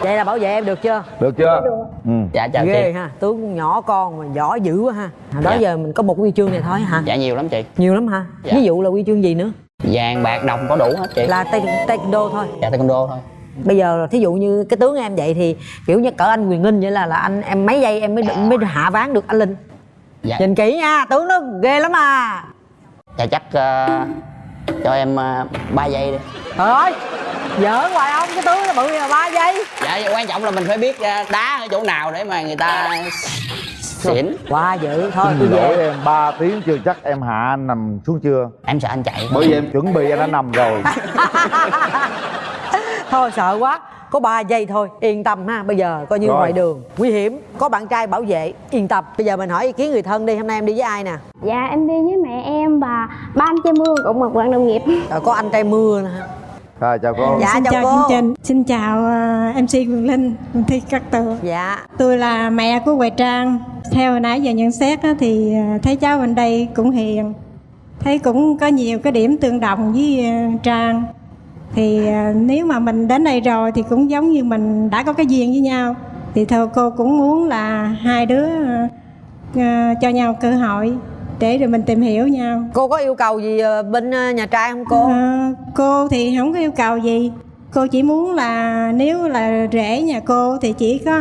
[SPEAKER 2] Vậy là bảo vệ em được chưa?
[SPEAKER 3] Được chưa? Ừ.
[SPEAKER 13] dạ chào
[SPEAKER 2] ghê
[SPEAKER 13] chị
[SPEAKER 2] ha. Tướng nhỏ con mà võ dữ quá ha. Hồi đó
[SPEAKER 13] Dạ.
[SPEAKER 2] giờ mình có một huy chương này thôi hả?
[SPEAKER 13] Dạ nhiều lắm chị.
[SPEAKER 2] Nhiều lắm hả?
[SPEAKER 13] Dạ.
[SPEAKER 2] ví dụ là huy chương gì nữa?
[SPEAKER 13] Vàng bạc đồng có đủ hết chị.
[SPEAKER 2] Là tay taekwondo thôi.
[SPEAKER 13] Dạ taekwondo thôi
[SPEAKER 2] bây giờ thí dụ như cái tướng em vậy thì kiểu như cỡ anh quyền linh vậy là là anh em mấy giây em mới mới hạ ván được anh linh.
[SPEAKER 13] Dạ.
[SPEAKER 2] Nhìn kỹ nha tướng nó ghê lắm à.
[SPEAKER 13] Dạ chắc ờ, cho em uh, 3 giây đi.
[SPEAKER 2] Trời ơi giỡn hoài ông cái tướng nó bự là ba giây.
[SPEAKER 13] Dạ quan trọng là mình phải biết ờ, đá ở chỗ nào để mà người ta xỉn.
[SPEAKER 2] Quá dữ thôi
[SPEAKER 3] Xin
[SPEAKER 2] tôi
[SPEAKER 3] lỗi
[SPEAKER 2] về
[SPEAKER 3] em 3 tiếng chưa chắc em hạ anh nằm xuống chưa?
[SPEAKER 13] Em sợ anh chạy.
[SPEAKER 3] Bởi vì em chuẩn bị anh đã nằm rồi
[SPEAKER 2] thôi sợ quá. Có 3 giây thôi. Yên tâm ha. Bây giờ coi như
[SPEAKER 3] Rồi.
[SPEAKER 2] ngoài đường. Nguy hiểm. Có bạn trai bảo vệ. Yên tâm. Bây giờ mình hỏi ý kiến người thân đi. Hôm nay em đi với ai nè?
[SPEAKER 12] Dạ em đi với mẹ em và ba anh trai mưa cũng một bạn đồng nghiệp.
[SPEAKER 2] Rồi có anh trai mưa nè. Ha
[SPEAKER 3] rồi chào cô.
[SPEAKER 2] Dạ,
[SPEAKER 14] xin
[SPEAKER 2] chào
[SPEAKER 14] chào
[SPEAKER 2] cô.
[SPEAKER 14] chương trình. Xin chào uh, mc quyền linh thi cát tường.
[SPEAKER 2] Dạ.
[SPEAKER 14] Tôi là mẹ của hoài trang. Theo hồi nãy giờ nhận xét á, thì uh, thấy cháu bên đây cũng hiền. Thấy cũng có nhiều cái điểm tương đồng với trang thì uh, nếu mà mình đến đây rồi thì cũng giống như mình đã có cái duyên với nhau. Thì thôi cô cũng muốn là hai đứa uh, uh, cho nhau cơ hội để rồi mình tìm hiểu nhau.
[SPEAKER 2] Cô có yêu cầu gì ờ, bên ờ, nhà trai không cô?
[SPEAKER 14] Ờ, cô thì không có yêu cầu gì. Cô chỉ muốn là nếu là rể nhà cô thì chỉ có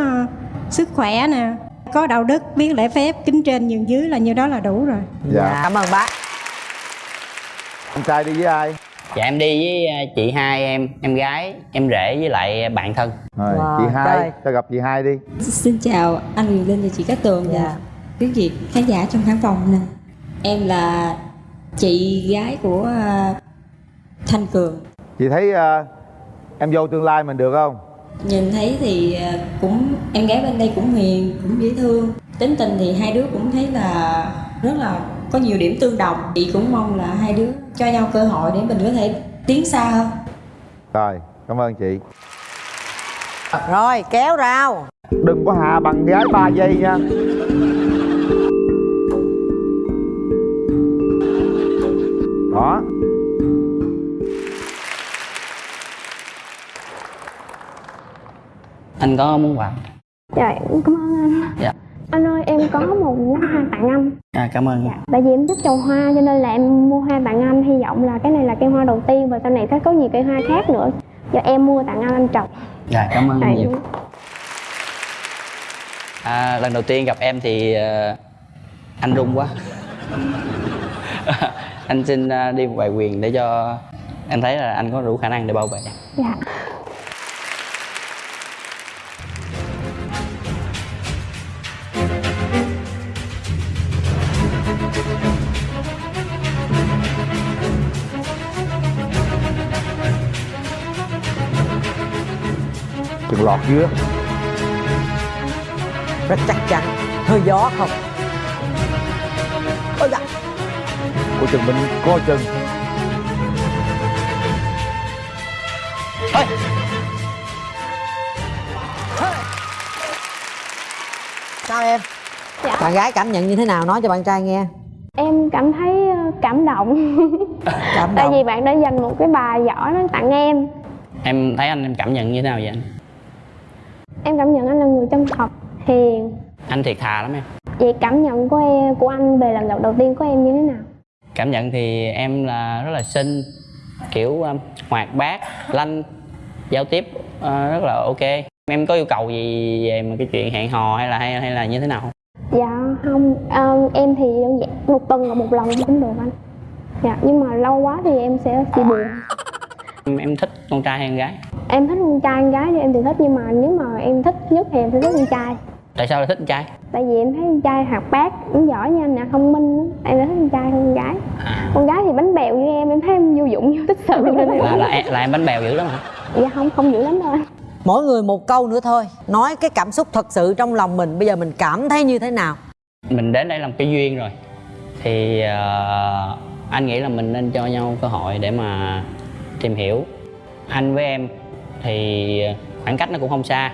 [SPEAKER 14] sức khỏe nè có đạo đức biết lễ phép kính trên nhường dưới là như đó là đủ rồi.
[SPEAKER 3] Dạ.
[SPEAKER 2] Cảm ơn bác.
[SPEAKER 3] Anh trai đi với ai
[SPEAKER 13] dạ em đi với ờ, chị hai em em gái em rể với lại bạn thân
[SPEAKER 3] rồi
[SPEAKER 2] Wow,
[SPEAKER 3] chị hai
[SPEAKER 2] trời.
[SPEAKER 3] cho gặp chị hai đi
[SPEAKER 15] Xin chào anh Quyền Linh và chị Cát Tường và
[SPEAKER 2] Dạ.
[SPEAKER 15] quý vị khán giả trong khán phòng nè. Em là chị gái của à, Thanh Cường.
[SPEAKER 3] chị thấy ờ, em dâu tương lai mình được không
[SPEAKER 15] Nhìn thấy thì à, cũng em gái bên đây cũng hiền, cũng dễ thương. Tính tình thì hai đứa cũng thấy là rất là có nhiều điểm tương đồng. Chị cũng mong là hai đứa cho nhau cơ hội để mình có thể tiến xa hơn.
[SPEAKER 3] rồi cảm ơn chị.
[SPEAKER 2] Rồi kéo rau
[SPEAKER 3] đừng có hạ bằng gái 3 giây nha. Đó.
[SPEAKER 13] Anh có muốn quà
[SPEAKER 12] Dạ cảm ơn anh.
[SPEAKER 13] Dạ
[SPEAKER 12] Anh ơi em có một bó hoa tặng anh.
[SPEAKER 13] À, cảm ơn.
[SPEAKER 12] Tại vì em thích trồng hoa cho nên là em mua hoa tặng anh. Hy vọng là cái này là cây hoa đầu tiên và sau này sẽ có nhiều cây hoa khác nữa. Giờ em mua tặng anh anh trồng.
[SPEAKER 13] Dạ cảm ơn
[SPEAKER 12] Dạ,
[SPEAKER 13] nhiều à, lần đầu tiên gặp em thì ờ, anh run quá. Anh xin ờ, đi một vài quyền để cho em thấy là anh có đủ khả năng để bảo vệ.
[SPEAKER 12] Dạ
[SPEAKER 3] lọt dứa
[SPEAKER 2] rất chắc chắn. Hơi gió không? Ôi dạ
[SPEAKER 3] của chừng mình coi chừng
[SPEAKER 13] Thôi.
[SPEAKER 2] sao em?
[SPEAKER 12] Dạ.
[SPEAKER 2] bạn gái cảm nhận như thế nào? Nói cho bạn trai nghe.
[SPEAKER 12] Em cảm thấy ờ, cảm động.
[SPEAKER 2] Cảm
[SPEAKER 12] Tại
[SPEAKER 2] động.
[SPEAKER 12] vì bạn đã dành một cái bài võ đó tặng em.
[SPEAKER 13] Em thấy anh em cảm nhận như thế nào vậy anh
[SPEAKER 12] Em cảm nhận anh là người chân thật, hiền.
[SPEAKER 13] Anh thiệt thà lắm em.
[SPEAKER 12] Vậy cảm nhận của em, của anh về lần gặp đầu tiên của em như thế nào?
[SPEAKER 13] cảm nhận thì em là rất là xinh kiểu um, hoạt bát lanh giao tiếp ờ, rất là ok. Em có yêu cầu gì về mà cái chuyện hẹn hò hay là hay, hay là như thế nào không?
[SPEAKER 12] Dạ không, ờ, em thì đơn giản một tuần gặp một lần cũng được anh. Dạ, nhưng mà lâu quá thì em sẽ bị buồn.
[SPEAKER 13] Em, em thích con trai hay con gái
[SPEAKER 12] Em thích con trai, con gái thì em thì thích Nhưng mà nếu mà em thích nhất thì em sẽ thích con trai.
[SPEAKER 13] Tại sao lại thích con trai?
[SPEAKER 12] Tại vì em thấy con trai hoạt bát, cũng giỏi nha anh nè, thông minh lắm. Em đã thích con trai hơn con gái. Con gái thì bánh bèo như em, em thấy em vô dụng, vô tích sự nên em
[SPEAKER 13] là là em, là em bánh bèo dữ lắm hả?
[SPEAKER 12] Dạ không, không dữ lắm đâu. Anh
[SPEAKER 2] mỗi người một câu nữa thôi. Nói cái cảm xúc thật sự trong lòng mình bây giờ mình cảm thấy như thế nào?
[SPEAKER 13] Mình đến đây làm cái duyên rồi. Thì ờ, anh nghĩ là mình nên cho nhau cơ hội để mà tìm hiểu. Anh với em thì khoảng cách nó cũng không xa.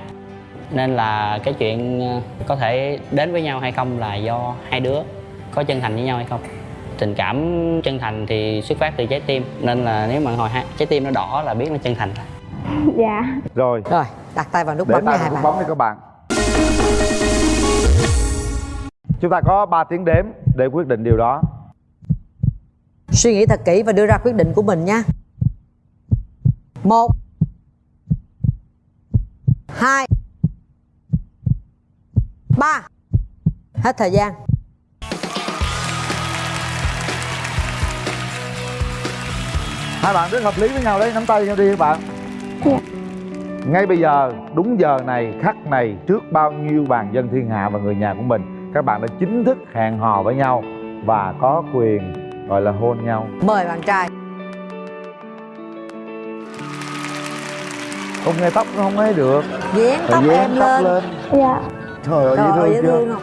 [SPEAKER 13] Nên là cái chuyện ờ, có thể đến với nhau hay không là do hai đứa có chân thành với nhau hay không. Tình cảm chân thành thì xuất phát từ trái tim. Nên là nếu mà hồi trái tim nó đỏ là biết nó chân thành. Rồi
[SPEAKER 12] Dạ.
[SPEAKER 3] Rồi.
[SPEAKER 2] Rồi đặt tay vào nút
[SPEAKER 3] để
[SPEAKER 2] bấm nha hai bạn.
[SPEAKER 3] bấm đi các bạn. Chúng ta có 3 tiếng đếm để quyết định điều đó.
[SPEAKER 2] Suy nghĩ thật kỹ và đưa ra quyết định của mình nha. Một hai. Ba. Hết thời gian.
[SPEAKER 3] Hai bạn rất hợp lý với nhau đấy nắm tay nhau đi các bạn. Ngay bây giờ đúng giờ này khắc này trước bao nhiêu bàn dân thiên hạ và người nhà của mình các bạn đã chính thức hẹn hò với nhau và có quyền gọi là hôn nhau.
[SPEAKER 2] Mời bạn trai
[SPEAKER 3] không nghe tóc nó không ấy được.
[SPEAKER 2] Dán tóc
[SPEAKER 3] dán
[SPEAKER 2] em
[SPEAKER 3] tóc
[SPEAKER 2] lên.
[SPEAKER 3] lên.
[SPEAKER 12] Dạ.
[SPEAKER 3] Trời ơi dễ thương
[SPEAKER 2] dễ
[SPEAKER 3] chưa?
[SPEAKER 2] thương?